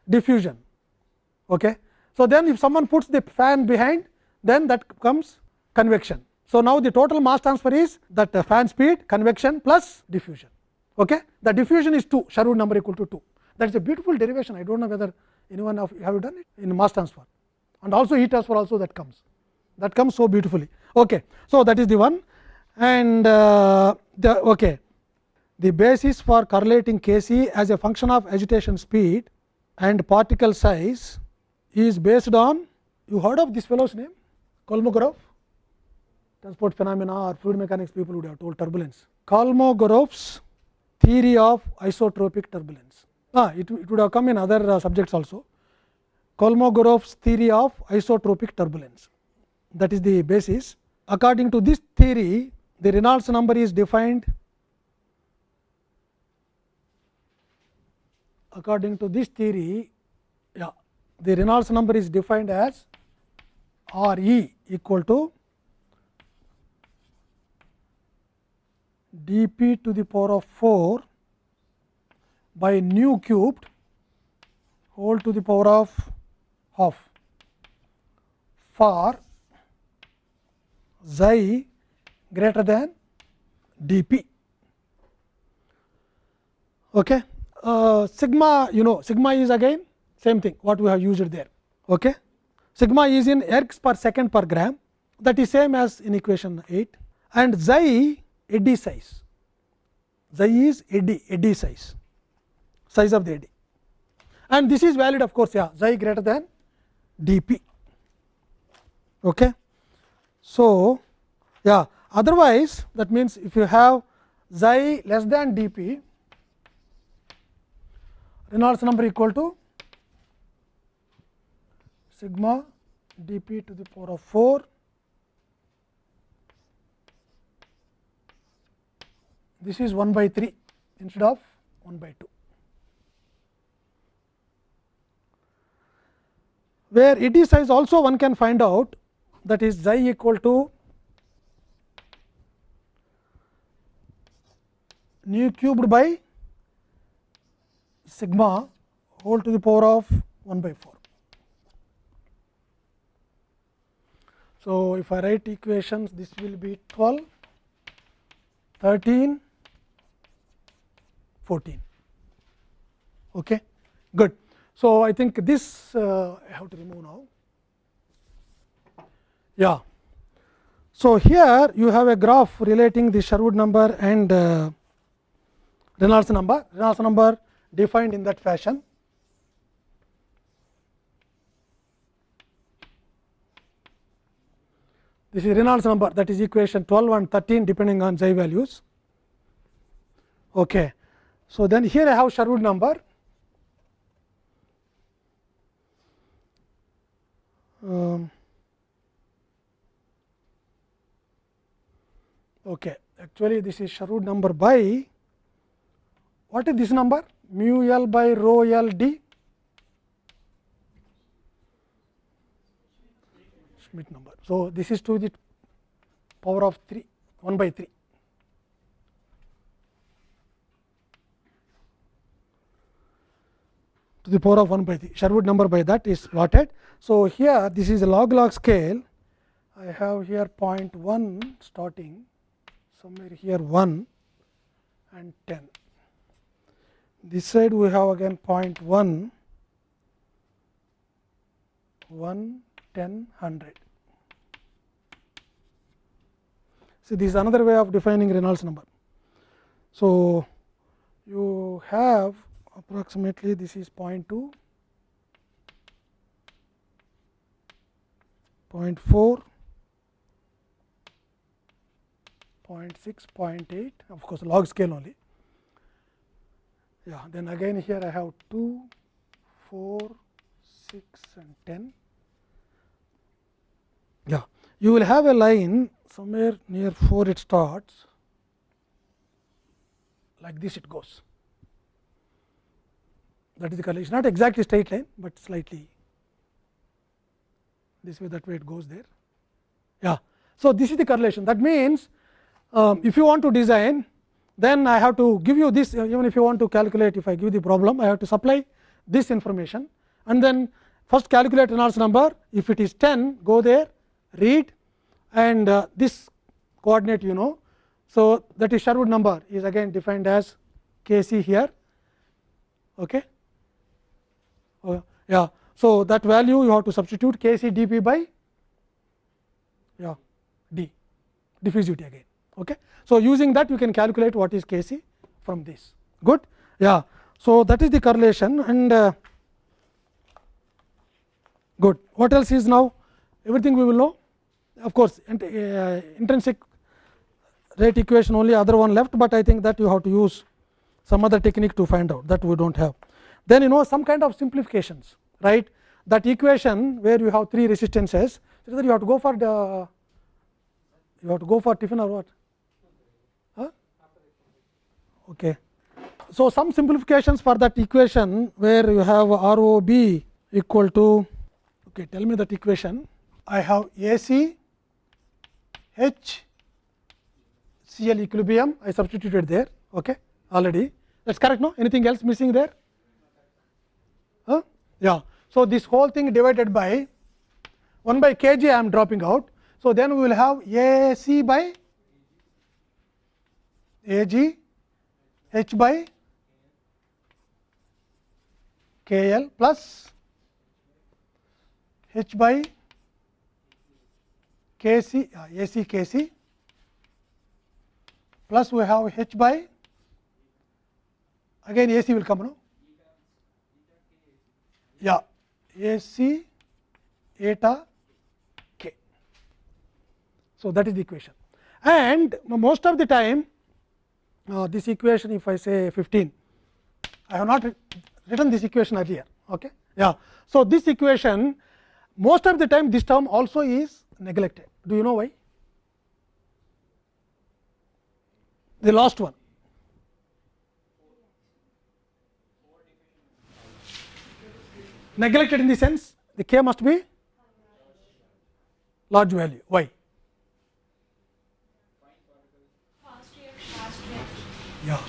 diffusion. Okay. So, then if someone puts the fan behind then that comes convection. So, now the total mass transfer is that the fan speed convection plus diffusion. Okay. The diffusion is 2 Sherwood number equal to 2 that is a beautiful derivation I do not know whether anyone of have you done it in mass transfer and also heat transfer also that comes that comes so beautifully. Okay. So, that is the one and uh, the okay. the basis for correlating Kc as a function of agitation speed and particle size is based on you heard of this fellow's name? Kolmogorov? Transport phenomena or fluid mechanics people would have told turbulence. Kolmogorov's theory of isotropic turbulence. Ah, it, it would have come in other uh, subjects also. Kolmogorov's theory of isotropic turbulence. That is the basis. According to this theory the Reynolds number is defined according to this theory. Yeah, the Reynolds number is defined as R e equal to d p to the power of 4 by nu cubed whole to the power of half for xi greater than d p. Okay. Uh, sigma you know sigma is again same thing what we have used there. Okay. Sigma is in ergs per second per gram that is same as in equation 8 and xi eddy size. Xi is eddy eddy size size of the eddy and this is valid of course yeah xi greater than d p. Okay. So, yeah otherwise that means if you have xi less than d p Reynolds number equal to sigma d p to the power of 4 this is 1 by 3 instead of 1 by 2. Where eddy size also one can find out that is xi equal to nu cubed by sigma whole to the power of 1 by 4. So, if I write equations this will be 12, 13, 14. Okay. Good. So, I think this uh, I have to remove now. Yeah. So, here you have a graph relating the Sherwood number and uh, Reynolds number. Reynolds number defined in that fashion. This is Reynolds number that is equation 12 and 13 depending on xi values. Okay. So, then here I have Sherwood number. Um, okay. Actually, this is Sherwood number by what is this number mu l by rho l d Schmidt number. So, this is to the power of 3 1 by 3. to the power of 1 by 3 Sherwood number by that is plotted. So, here this is a log log scale I have here 0.1 starting somewhere here 1 and 10. This side we have again 0.1 1 10 100. See this is another way of defining Reynolds number. So, you have approximately this is 0.2, 0.4, 0.6, 0.8 of course, log scale only. Yeah, then again here I have 2, 4, 6 and 10. Yeah, you will have a line somewhere near 4 it starts like this it goes. That is the correlation, not exactly straight line, but slightly this way that way it goes there. Yeah. So, this is the correlation that means, um, if you want to design then I have to give you this even if you want to calculate if I give the problem I have to supply this information and then first calculate Reynolds number if it is 10 go there read and uh, this coordinate you know. So, that is Sherwood number is again defined as K c here. Okay. Uh, yeah. So, that value you have to substitute K c d p by yeah, d diffusivity again. Okay. So, using that you can calculate what is K c from this good. Yeah. So, that is the correlation and uh, good. What else is now everything we will know of course, uh, intrinsic rate equation only other one left, but I think that you have to use some other technique to find out that we do not have. Then you know some kind of simplifications right that equation where you have three resistances so that you have to go for the you have to go for Tiffin or what? Okay. So some simplifications for that equation where you have rob equal to okay tell me that equation. I have ac h cl equilibrium. I substituted there. Okay. Already. That's correct no? Anything else missing there? Huh? yeah. So this whole thing divided by 1 by kg I am dropping out. So, then we will have A c by A g h by k l plus h by k c uh, A c k c plus we have h by again A c will come no yeah A c eta k. so, that is the equation and most of the time uh, this equation if I say 15 I have not written this equation earlier. Okay? Yeah. So, this equation most of the time this term also is neglected. Do you know why? The last one. Neglected in the sense the k must be large value. Why? Yeah.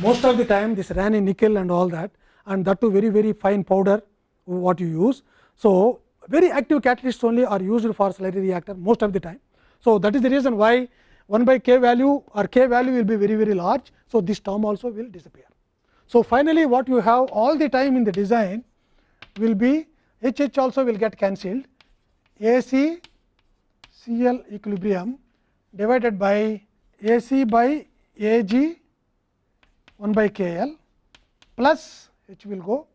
Most of the time this Raney nickel and all that and that too very very fine powder what you use. So, very active catalysts only are used for slurry reactor most of the time. So, that is the reason why 1 by k value or k value will be very very large. So, this term also will disappear. So, finally, what you have all the time in the design will be H H also will get cancelled A C C L equilibrium divided by A C by A G 1 by k l plus h will go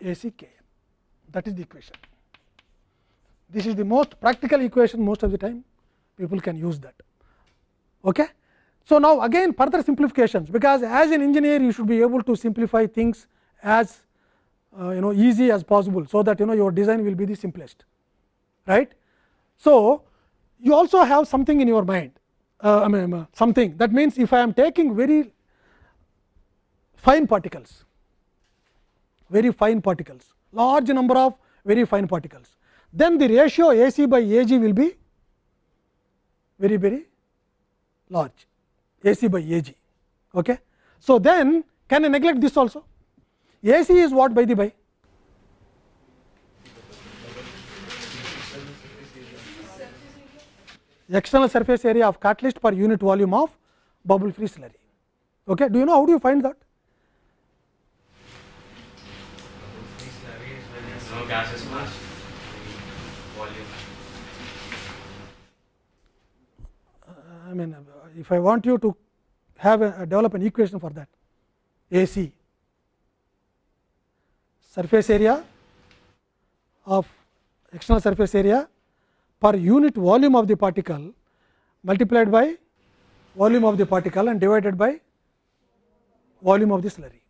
A c k L that is the equation. This is the most practical equation most of the time people can use that. Okay? So, now again further simplifications, because as an engineer you should be able to simplify things as uh, you know easy as possible. So, that you know your design will be the simplest right. So, you also have something in your mind uh, I mean uh, something that means if I am taking very fine particles, very fine particles, large number of very fine particles, then the ratio A c by A g will be very very large A c by A g. Okay. So, then can I neglect this also? A c is what by the by? External surface area of catalyst per unit volume of bubble free slurry. Okay. Do you know how do you find that? Uh, I mean, if I want you to have a, develop an equation for that, A c surface area of external surface area per unit volume of the particle multiplied by volume of the particle and divided by volume of the slurry.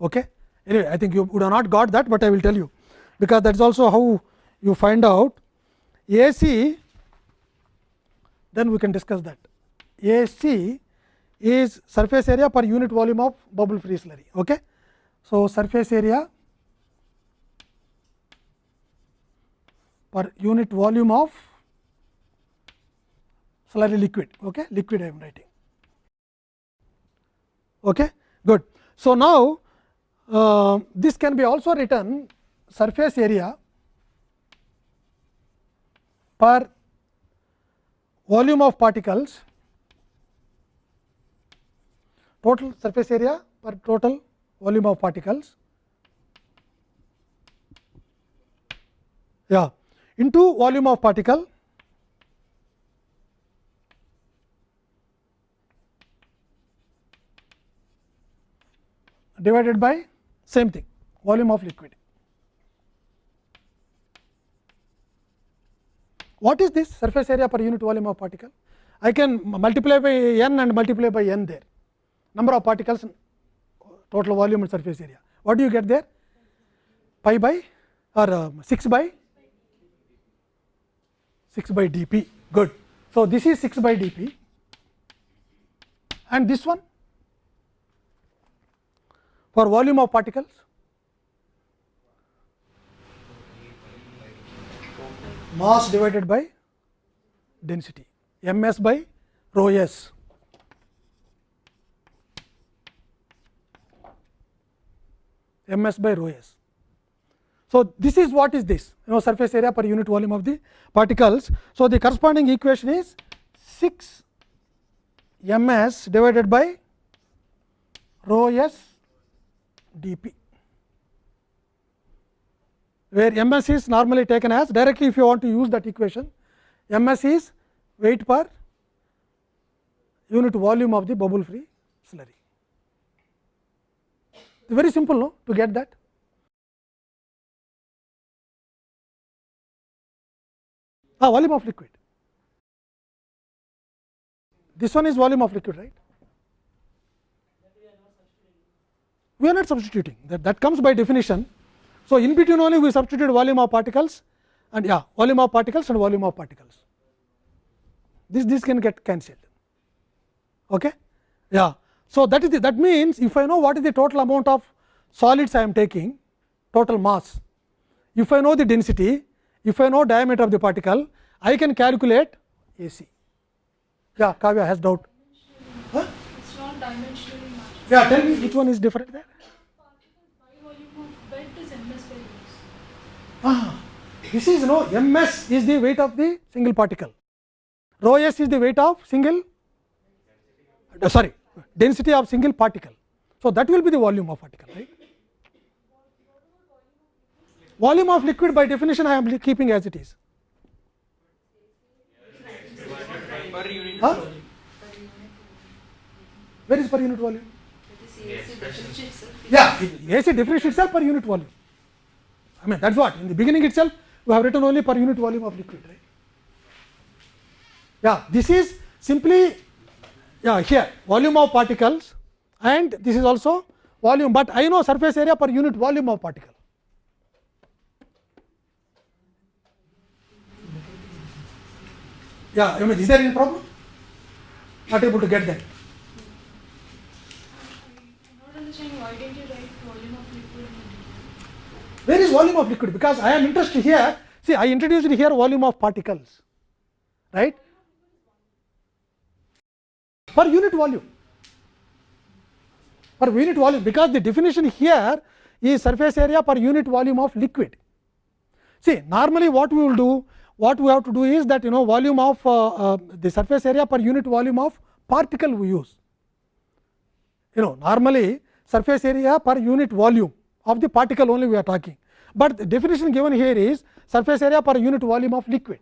Okay? Anyway, I think you would have not got that, but I will tell you because that is also how you find out AC then we can discuss that. AC is surface area per unit volume of bubble free slurry. Okay? So, surface area per unit volume of slurry liquid. Okay? Liquid I am writing. Okay? Good. So, now uh, this can be also written surface area per volume of particles total surface area per total volume of particles yeah into volume of particle divided by same thing volume of liquid. What is this surface area per unit volume of particle? I can multiply by n and multiply by n there number of particles total volume and surface area. What do you get there? Pi by or uh, 6 by 6 by d p good. So, this is 6 by d p and this one for volume of particles mass divided by density m s by rho s m s by rho s. So, this is what is this you know surface area per unit volume of the particles. So, the corresponding equation is 6 m s divided by rho s d p, where m s is normally taken as directly if you want to use that equation m s is weight per unit volume of the bubble free slurry very simple no to get that. Ah, volume of liquid. This one is volume of liquid, right? We are not substituting that, that comes by definition. So, in between only we substitute volume of particles and yeah volume of particles and volume of particles. This this can get cancelled. Okay? Yeah. So, that is the, that means, if I know what is the total amount of solids I am taking total mass, if I know the density, if I know diameter of the particle, I can calculate AC. Yeah, Kavya has doubt. Huh? It's not dimensionally matched. Yeah, tell me which one is different there. Ah, this is no ms is the weight of the single particle, rho s is the weight of single uh, sorry density of single particle. So, that will be the volume of particle right. Volume of liquid by definition I am keeping as it is. Huh? Where is per unit volume? Yeah, AC differentiates itself per unit volume. I mean that is what in the beginning itself we have written only per unit volume of liquid right. Yeah, this is simply yeah here volume of particles and this is also volume, but I know surface area per unit volume of particle. Yeah, I mean, is there any problem? Not able to get that. Where is volume of liquid? Because I am interested here. See, I introduced here volume of particles, right? per unit volume per unit volume because the definition here is surface area per unit volume of liquid. See normally what we will do what we have to do is that you know volume of uh, uh, the surface area per unit volume of particle we use. You know normally surface area per unit volume of the particle only we are talking, but the definition given here is surface area per unit volume of liquid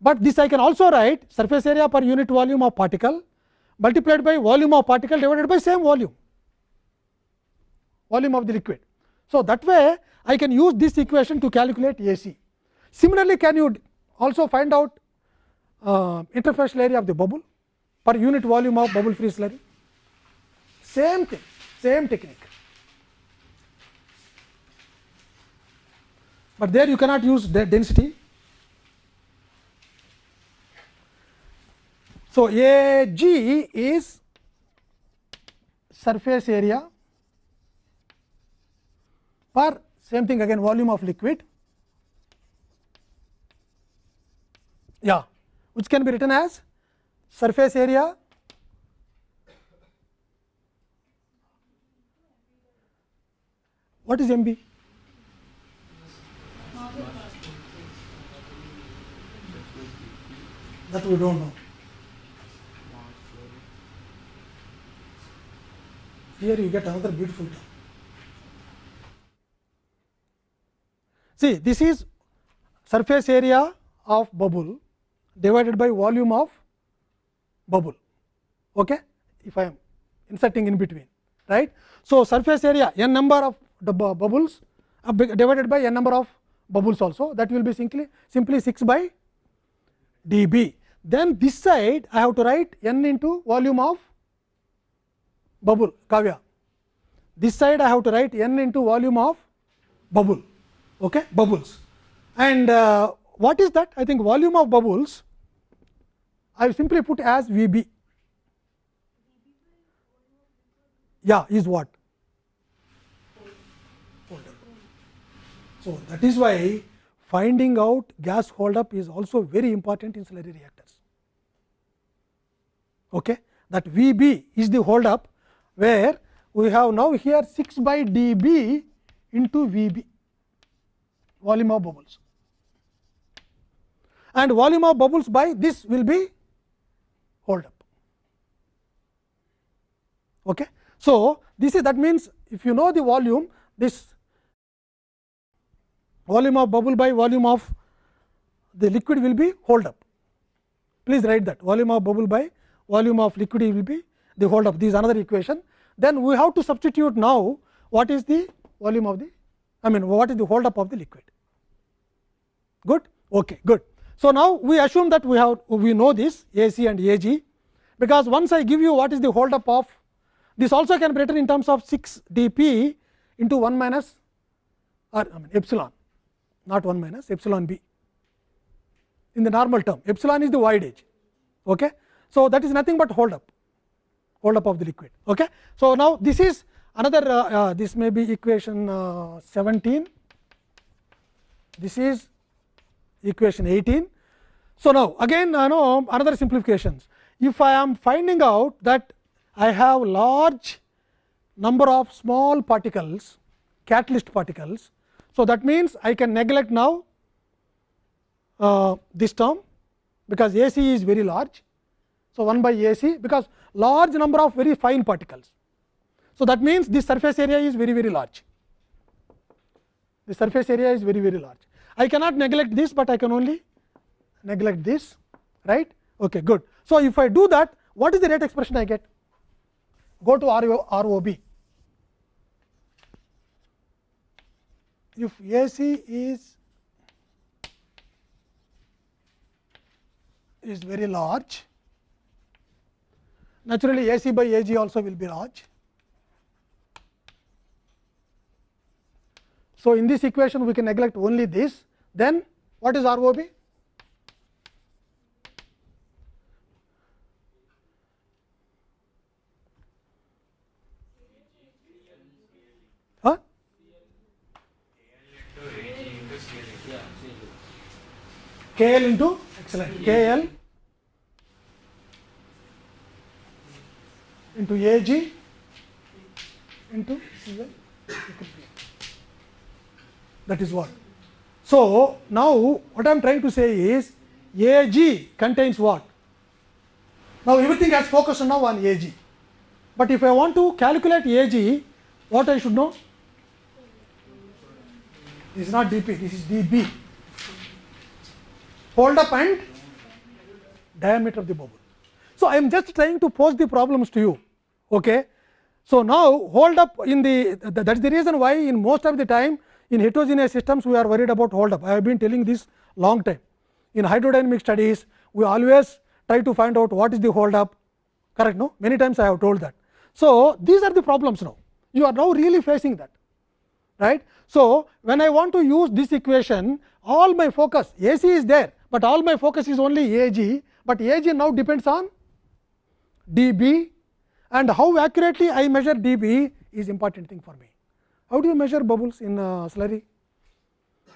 but this I can also write surface area per unit volume of particle multiplied by volume of particle divided by same volume, volume of the liquid. So, that way I can use this equation to calculate AC. Similarly, can you also find out uh, interfacial area of the bubble per unit volume of bubble free slurry. Same thing, same technique. But there you cannot use the density. So, A g is surface area per same thing again volume of liquid yeah which can be written as surface area what is MB? That we don't know. Here you get another beautiful term. See, this is surface area of bubble divided by volume of bubble. Okay? If I am inserting in between, right? So, surface area n number of the bubbles divided by n number of bubbles also that will be simply simply 6 by dB. Then this side I have to write n into volume of bubble Kavya. This side I have to write n into volume of bubble okay bubbles and uh, what is that I think volume of bubbles I simply put as VB yeah is what? So that is why finding out gas hold up is also very important in slurry reactors. Okay? That VB is the hold up where we have now here 6 by dB into VB volume of bubbles. And volume of bubbles by this will be hold up. Okay. So, this is that means if you know the volume this volume of bubble by volume of the liquid will be hold up. Please write that volume of bubble by volume of liquid will be the hold up. This is another equation. Then we have to substitute now what is the volume of the I mean what is the hold up of the liquid. Good? Okay, good. So, now we assume that we have we know this a c and a g because once I give you what is the hold up of this also can be written in terms of 6 p into 1 minus or I mean epsilon not 1 minus epsilon b in the normal term epsilon is the void edge. Okay. So, that is nothing but hold up hold up of the liquid. Okay. So, now this is another uh, uh, this may be equation uh, 17 this is equation 18. So, now again I know another simplifications if I am finding out that I have large number of small particles catalyst particles. So, that means I can neglect now uh, this term because A c is very large. So, 1 by A c because large number of very fine particles. So, that means this surface area is very very large. The surface area is very very large. I cannot neglect this, but I can only neglect this right. Okay, good. So, if I do that what is the rate expression I get? Go to ROB. If AC is is very large, naturally AC by AG also will be large. So, in this equation we can neglect only this, then what is ROB? Huh? l into excellent l into AG into CL that is what. So, now what I am trying to say is AG contains what? Now, everything has focused now on AG, but if I want to calculate AG, what I should know? This is not dP, this is dB. Hold up and diameter of the bubble. So, I am just trying to pose the problems to you. Okay. So, now hold up in the that is the reason why in most of the time in heterogeneous systems we are worried about hold up. I have been telling this long time. in hydrodynamic studies we always try to find out what is the hold up correct no many times I have told that. So, these are the problems now you are now really facing that right. So, when I want to use this equation all my focus AC is there, but all my focus is only AG, but AG now depends on dB and how accurately I measure dB is important thing for me. How do you measure bubbles in uh, slurry?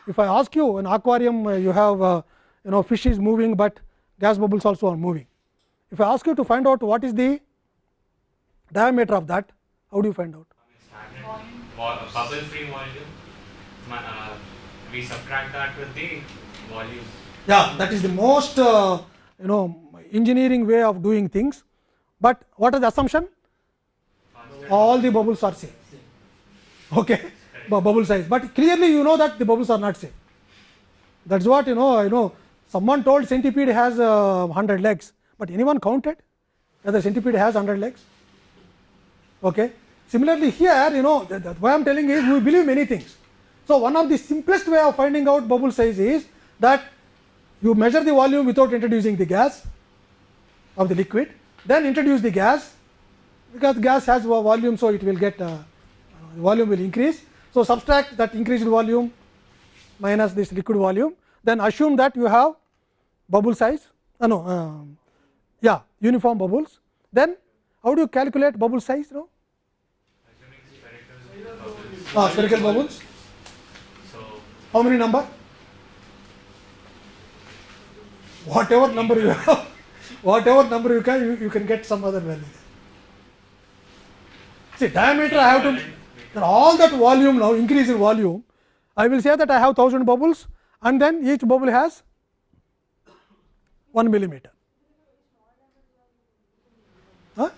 If I ask you in aquarium uh, you have uh, you know fish is moving, but gas bubbles also are moving. If I ask you to find out what is the diameter of that, how do you find out? Bubble free volume uh, we subtract that with the volume Yeah, that is the most uh, you know engineering way of doing things. But what is the assumption? All the bubbles are same. Okay, bubble size. But clearly you know that the bubbles are not same. That's what you know. You know, someone told centipede has uh, 100 legs, but anyone counted whether centipede has 100 legs? Okay. Similarly, here you know that, that why I am telling is we believe many things. So, one of the simplest way of finding out bubble size is that you measure the volume without introducing the gas of the liquid, then introduce the gas because gas has volume, so it will get uh, volume will increase. So, subtract that increased volume minus this liquid volume, then assume that you have bubble size, uh, no, um, yeah, uniform bubbles. Then how do you calculate bubble size? No, ah, spherical bubbles. How many number? Whatever number you have, whatever number you can, you, you can get some other value. See, diameter I have to, then all that volume now, increase in volume, I will say that I have 1000 bubbles and then each bubble has 1 millimeter. Huh?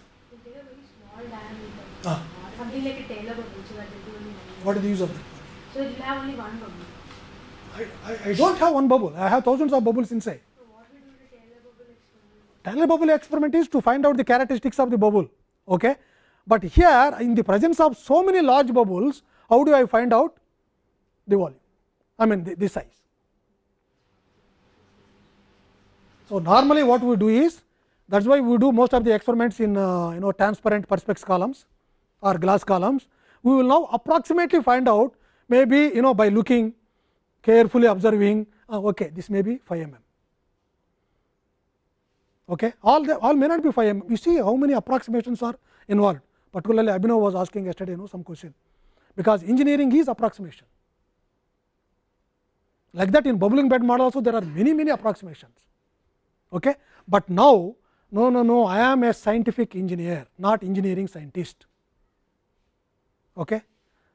Ah. What is the use of that? So you have only one bubble. I, I, I don't have one bubble, I have thousands of bubbles inside. So what we do the Taylor bubble experiment? Taylor bubble experiment is to find out the characteristics of the bubble. Okay? But here in the presence of so many large bubbles, how do I find out the volume? I mean the, the size. So, normally what we do is that is why we do most of the experiments in uh, you know transparent perspex columns or glass columns. We will now approximately find out maybe you know by looking carefully observing uh, okay this may be 5 mm okay all the all may not be 5 mm you see how many approximations are involved particularly abhinav was asking yesterday you know some question. Because engineering is approximation. Like that in bubbling bed model also there are many many approximations. Okay? But now no no no i am a scientific engineer not engineering scientist. Okay?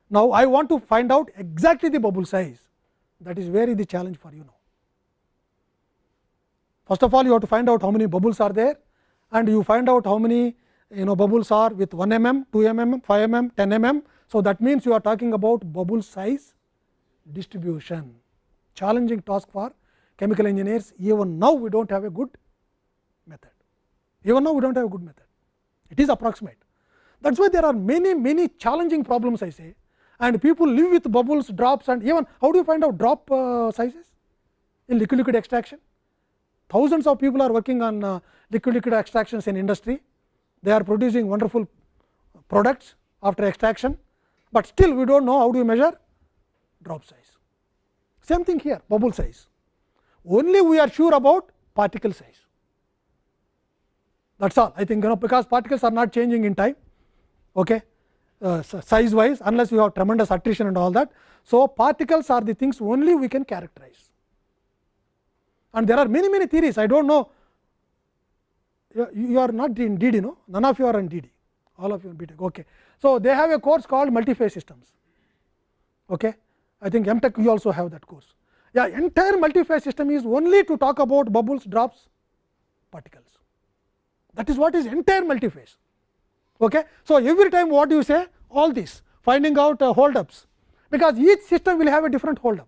Now i want to find out exactly the bubble size. That is very the challenge for you now. First of all, you have to find out how many bubbles are there and you find out how many you know bubbles are with 1 mm, 2 mm, 5 mm, 10 mm. So, that means you are talking about bubble size distribution, challenging task for chemical engineers. Even now, we do not have a good method. Even now, we do not have a good method. It is approximate. That is why there are many, many challenging problems I say and people live with bubbles, drops and even how do you find out drop uh, sizes in liquid liquid extraction? thousands of people are working on uh, liquid liquid extractions in industry. They are producing wonderful products after extraction, but still we do not know how do you measure drop size. Same thing here bubble size, only we are sure about particle size. That is all I think you know because particles are not changing in time okay, uh, size wise unless you have tremendous attrition and all that. So, particles are the things only we can characterize and there are many many theories I do not know you, you are not in DD no none of you are in DD all of you in BTech okay. So, they have a course called multi-phase systems okay. I think MTech you also have that course yeah entire multi-phase system is only to talk about bubbles drops particles that is what is entire multi-phase okay. So, every time what you say all this finding out uh, holdups, because each system will have a different holdup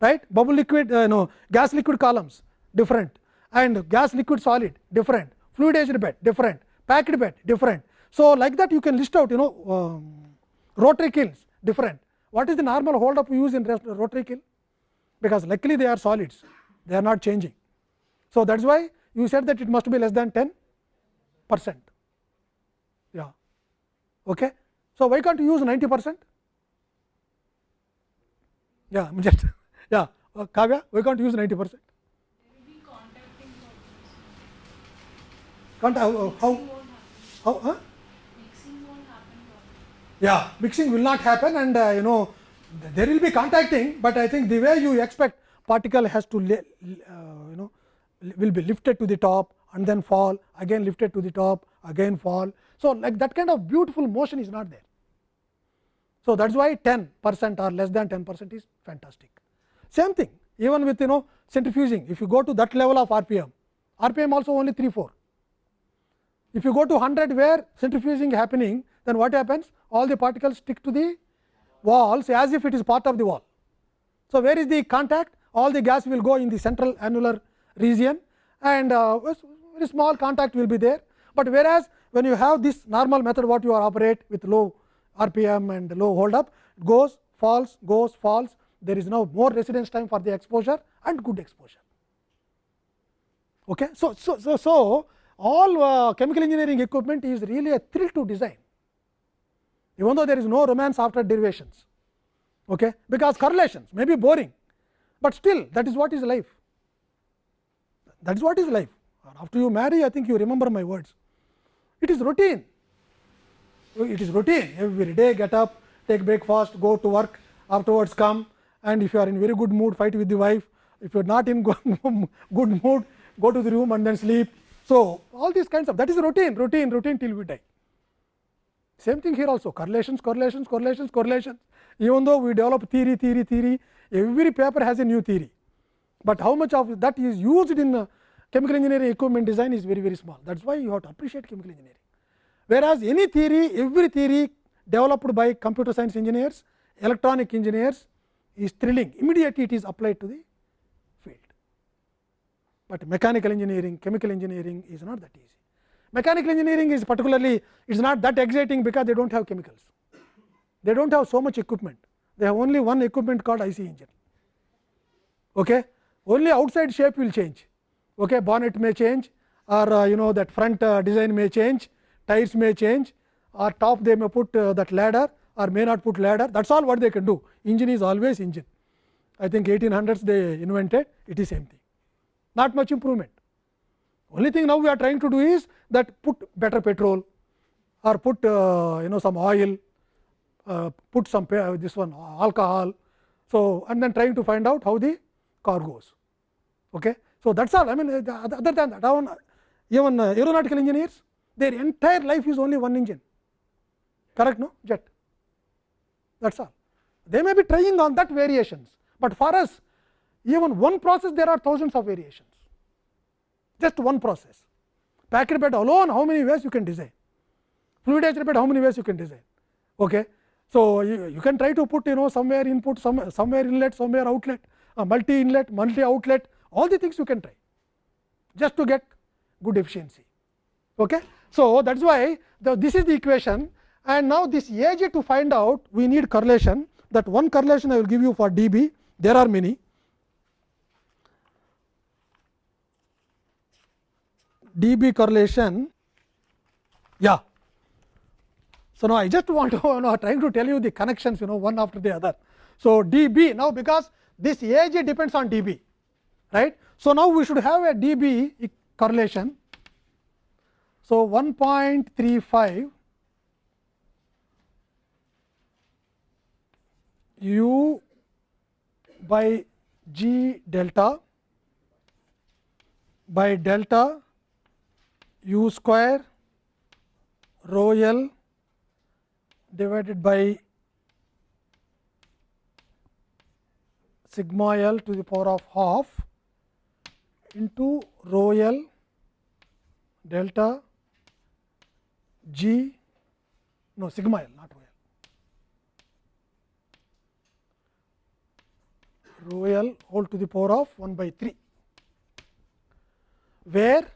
right bubble liquid uh, no gas liquid columns different and gas liquid solid different fluidized bed different packed bed different so like that you can list out you know um, rotary kilns different what is the normal hold up use in rotary kiln because luckily they are solids they are not changing. So, that is why you said that it must be less than 10 percent. Yeah. Okay. So, why can't you use 90 percent? Yeah, just yeah, uh, Kavya, why can't you use 90 percent? There will be contacting Can't how, how, Mixing won't happen. how huh? Yeah, mixing will not happen and uh, you know there will be contacting, but I think the way you expect particle has to uh, you know will be lifted to the top and then fall again lifted to the top again fall. So, like that kind of beautiful motion is not there. So, that is why 10 percent or less than 10 percent is fantastic. Same thing even with you know centrifuging if you go to that level of RPM, RPM also only 3 4. If you go to 100 where centrifuging happening then what happens all the particles stick to the walls as if it is part of the wall. So, where is the contact all the gas will go in the central annular region and uh, very small contact will be there, but whereas when you have this normal method what you are operate with low RPM and low hold up goes falls goes falls there is now more residence time for the exposure and good exposure. Okay. So, so, so, so all uh, chemical engineering equipment is really a thrill to design. Even though there is no romance after derivations. Okay, because correlations may be boring, but still that is what is life. That is what is life. After you marry I think you remember my words. It is routine. It is routine. Every day get up take breakfast go to work afterwards come and if you are in very good mood fight with the wife. If you are not in good mood go to the room and then sleep. So, all these kinds of that is routine routine routine till we die same thing here also correlations correlations correlations correlations even though we develop theory theory theory every paper has a new theory, but how much of that is used in chemical engineering equipment design is very very small that is why you have to appreciate chemical engineering. Whereas, any theory every theory developed by computer science engineers electronic engineers is thrilling immediately it is applied to the but mechanical engineering chemical engineering is not that easy. Mechanical engineering is particularly it is not that exciting because they do not have chemicals, they do not have so much equipment, they have only one equipment called IC engine. Okay. Only outside shape will change, okay. bonnet may change or uh, you know that front uh, design may change, tires may change or top they may put uh, that ladder or may not put ladder that is all what they can do engine is always engine. I think 1800s they invented it is same thing not much improvement. Only thing now we are trying to do is that put better petrol or put uh, you know some oil, uh, put some this one alcohol. So, and then trying to find out how the car goes. Okay. So, that is all I mean other than that even uh, aeronautical engineers their entire life is only one engine correct no jet that is all. They may be trying on that variations, but for us even one process there are thousands of variations just one process. Packed bed alone how many ways you can design, fluidized bed how many ways you can design. Okay. So, you, you can try to put you know somewhere input some, somewhere inlet somewhere outlet multi inlet multi outlet all the things you can try just to get good efficiency. Okay. So, that is why the, this is the equation and now this AG to find out we need correlation that one correlation I will give you for dB there are many dB correlation. Yeah. So, now I just want to you know trying to tell you the connections you know one after the other. So, dB now because this AG depends on dB right. So, now we should have a dB correlation. So, 1.35 u by g delta by delta u square rho l divided by sigma l to the power of half into rho l delta g no sigma l not rho l rho l whole to the power of 1 by 3 where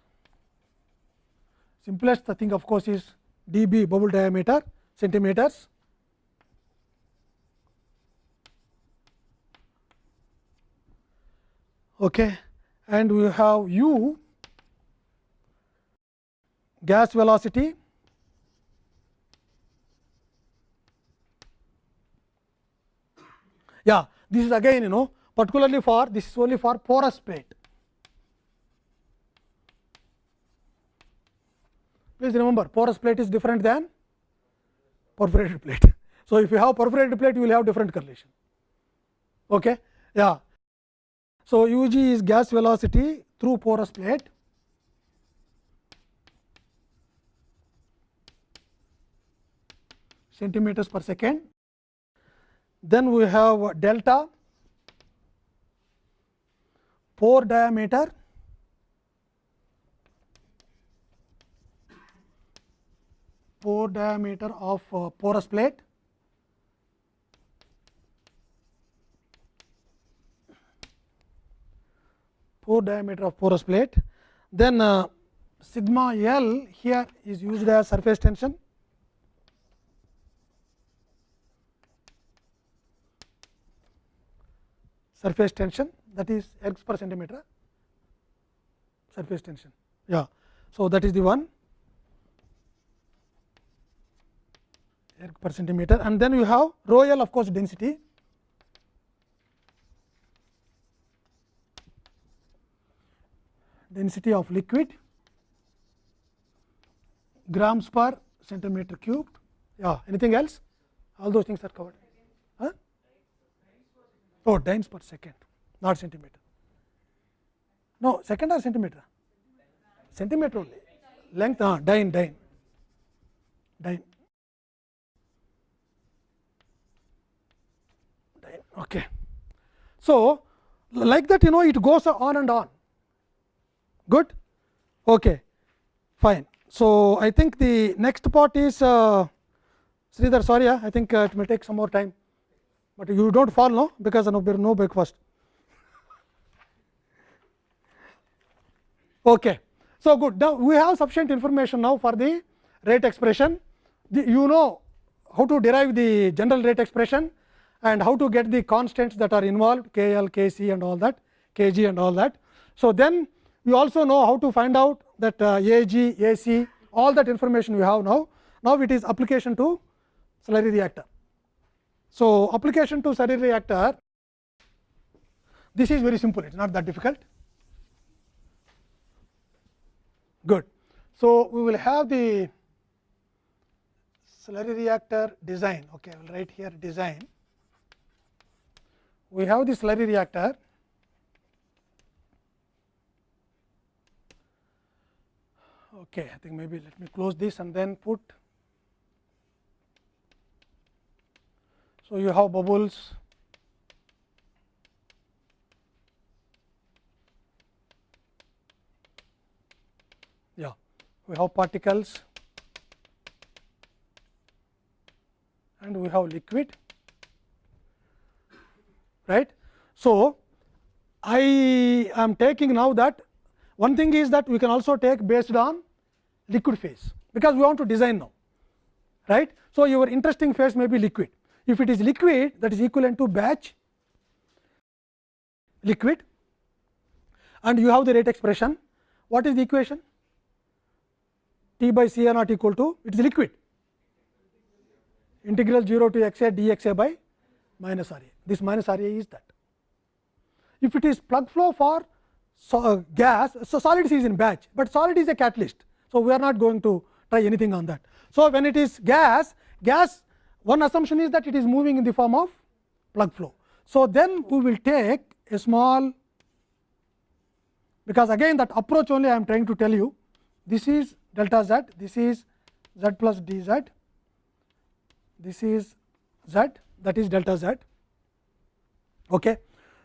simplest thing of course is dB bubble diameter centimeters. okay, and we have u gas velocity yeah this is again you know particularly for this is only for porous plate please remember porous plate is different than perforated plate. So if you have perforated plate you will have different correlation. Okay? Yeah. So ug is gas velocity through porous plate. Centimeters per second. Then we have delta. Pore diameter pore diameter of uh, porous plate. Pore diameter of porous plate. Then uh, sigma l here is used as surface tension. Surface tension that is x per centimeter. Surface tension. Yeah. So that is the one air per centimeter and then you have rho l of course density density of liquid grams per centimeter cubed yeah anything else all those things are covered huh? oh dynes per second not centimeter no second or centimeter centimeter only length ah dyne dyne dyne okay. So like that you know it goes on and on. Good? Okay. Fine. So i think the next part is uh, Sridhar sorry i think uh, it may take some more time. But you don't fall no? Because no, there no breakfast. Okay. So good. Now we have sufficient information now for the rate expression. The, you know how to derive the general rate expression and how to get the constants that are involved k l k c and all that k g and all that. So then we also know how to find out that uh, a g a c all that information we have now. Now it is application to slurry reactor. So application to slurry reactor this is very simple. It is not that difficult. Good. So we will have the slurry reactor design. Okay i will write here design we have the slurry reactor. Okay i think maybe let me close this and then put. So you have bubbles. Yeah we have particles. And we have liquid right so i am taking now that one thing is that we can also take based on liquid phase, because we want to design now. right? So, your interesting phase may be liquid. If it is liquid that is equivalent to batch liquid and you have the rate expression, what is the equation? T by C A not equal to it is liquid integral 0 to x a dx by minus R a. This minus R a is that. If it is plug flow for so, uh, gas, so solid is in batch, but solid is a catalyst. So, we are not going to try anything on that. So, when it is gas, gas one assumption is that it is moving in the form of plug flow. So, then we will take a small because again that approach only I am trying to tell you this is delta z, this is z plus d z, this is z that is delta z. Okay.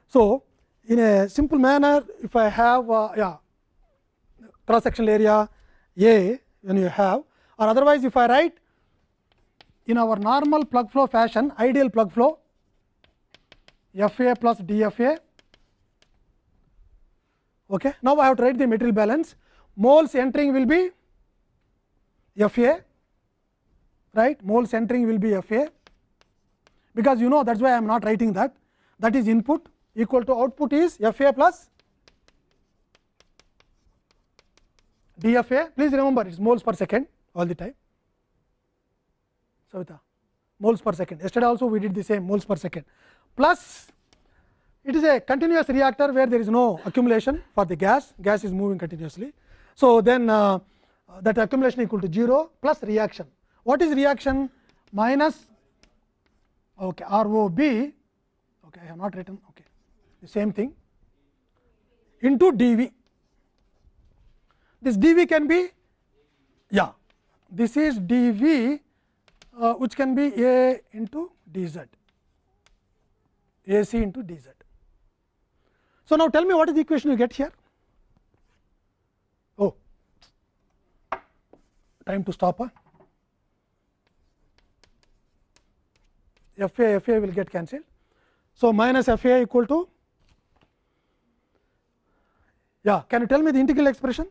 So, in a simple manner if I have uh, yeah cross sectional area A when you have or otherwise if I write in our normal plug flow fashion ideal plug flow F A plus D F A. Okay. Now, I have to write the material balance moles entering will be F A right moles entering will be F A because you know that is why I am not writing that that is input equal to output is f a plus d f a please remember it is moles per second all the time. Savita moles per second yesterday also we did the same moles per second plus it is a continuous reactor where there is no accumulation for the gas gas is moving continuously. So, then uh, that accumulation equal to 0 plus reaction what is reaction minus okay, ROB okay, I have not written okay, the same thing into dV. This dV can be yeah this is dV uh, which can be A into dz AC into dz. So, now tell me what is the equation you get here? Oh, time to stop. Huh? FA a will get cancelled. So, minus FA equal to yeah can you tell me the integral expression?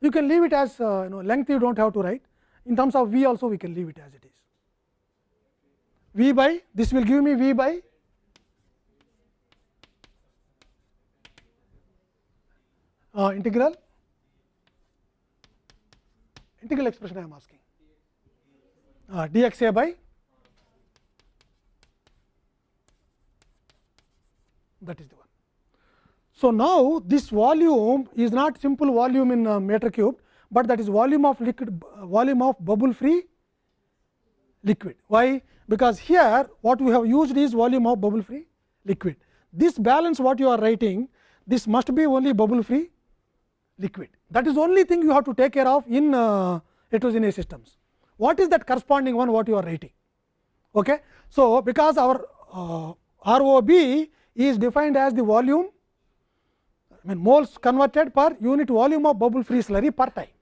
You can leave it as uh, you know length you do not have to write in terms of V also we can leave it as it is. V by this will give me V by uh, integral integral expression I am asking uh, dx a by that is the one. So, now this volume is not simple volume in uh, meter cube, but that is volume of liquid volume of bubble free liquid. Why? Because here what we have used is volume of bubble free liquid. This balance what you are writing this must be only bubble free liquid. That is only thing you have to take care of in uh, heterogeneous systems. What is that corresponding one what you are writing? Okay. So, because our uh, ROB is defined as the volume I mean moles converted per unit volume of bubble free slurry per time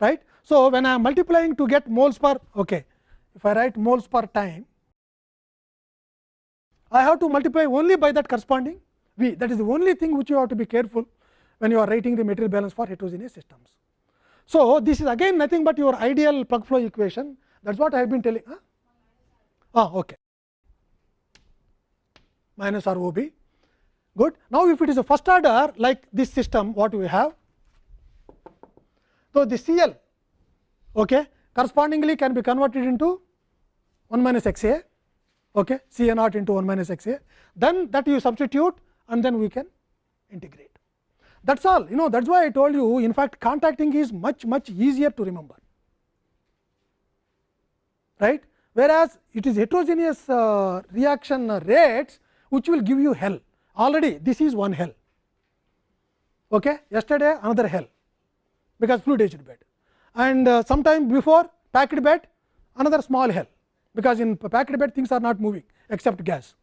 right. So, when I am multiplying to get moles per okay, if I write moles per time I have to multiply only by that corresponding V that is the only thing which you have to be careful when you are writing the material balance for heterogeneous systems. So, this is again nothing but your ideal plug flow equation that is what I have been telling. Huh? Ah, okay. minus R O B good. Now, if it is a first order like this system what we have. So, the C L okay, correspondingly can be converted into 1 minus x a okay, C a naught into 1 minus x a then that you substitute and then we can integrate. That is all you know that is why I told you in fact contacting is much much easier to remember right whereas it is heterogeneous uh, reaction rates which will give you hell already this is one hell okay yesterday another hell because fluid aged bed and uh, sometime before packed bed another small hell because in packed bed things are not moving except gas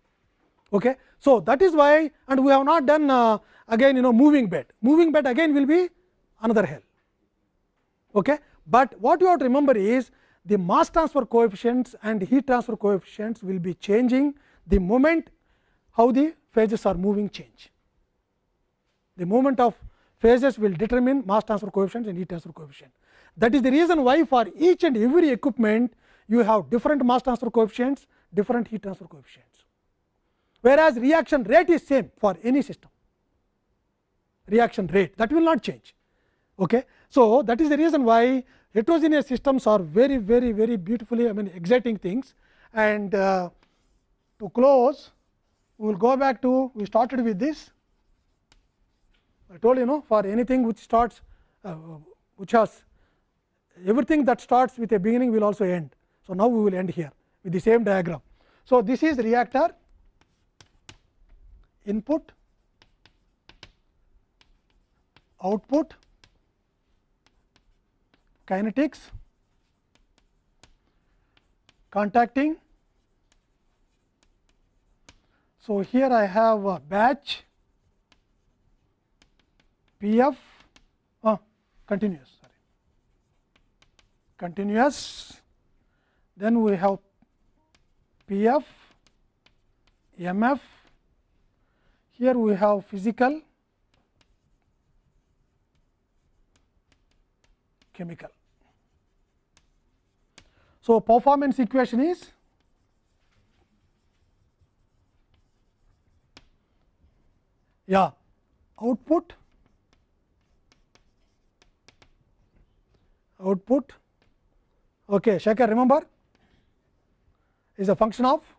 okay so that is why and we have not done uh, again you know moving bed. Moving bed again will be another hell. Okay? But what you have to remember is the mass transfer coefficients and heat transfer coefficients will be changing the moment how the phases are moving change. The movement of phases will determine mass transfer coefficients and heat transfer coefficient. That is the reason why for each and every equipment you have different mass transfer coefficients, different heat transfer coefficients, whereas reaction rate is same for any system reaction rate that will not change. Okay. So, that is the reason why heterogeneous systems are very very very beautifully I mean exciting things and uh, to close we will go back to we started with this I told you know for anything which starts uh, which has everything that starts with a beginning will also end. So, now we will end here with the same diagram. So, this is reactor input output kinetics contacting. So, here I have a batch P f uh, continuous sorry. Continuous. Then we have P f M f. Here we have physical chemical. So, performance equation is yeah output output okay Shekhar remember is a function of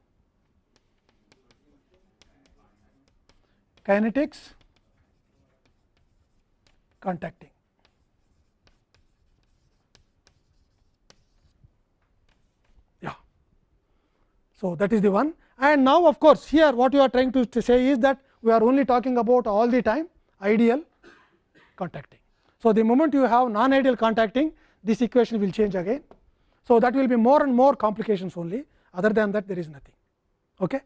kinetics contacting so that is the one and now of course here what you are trying to, to say is that we are only talking about all the time ideal contacting so the moment you have non ideal contacting this equation will change again so that will be more and more complications only other than that there is nothing okay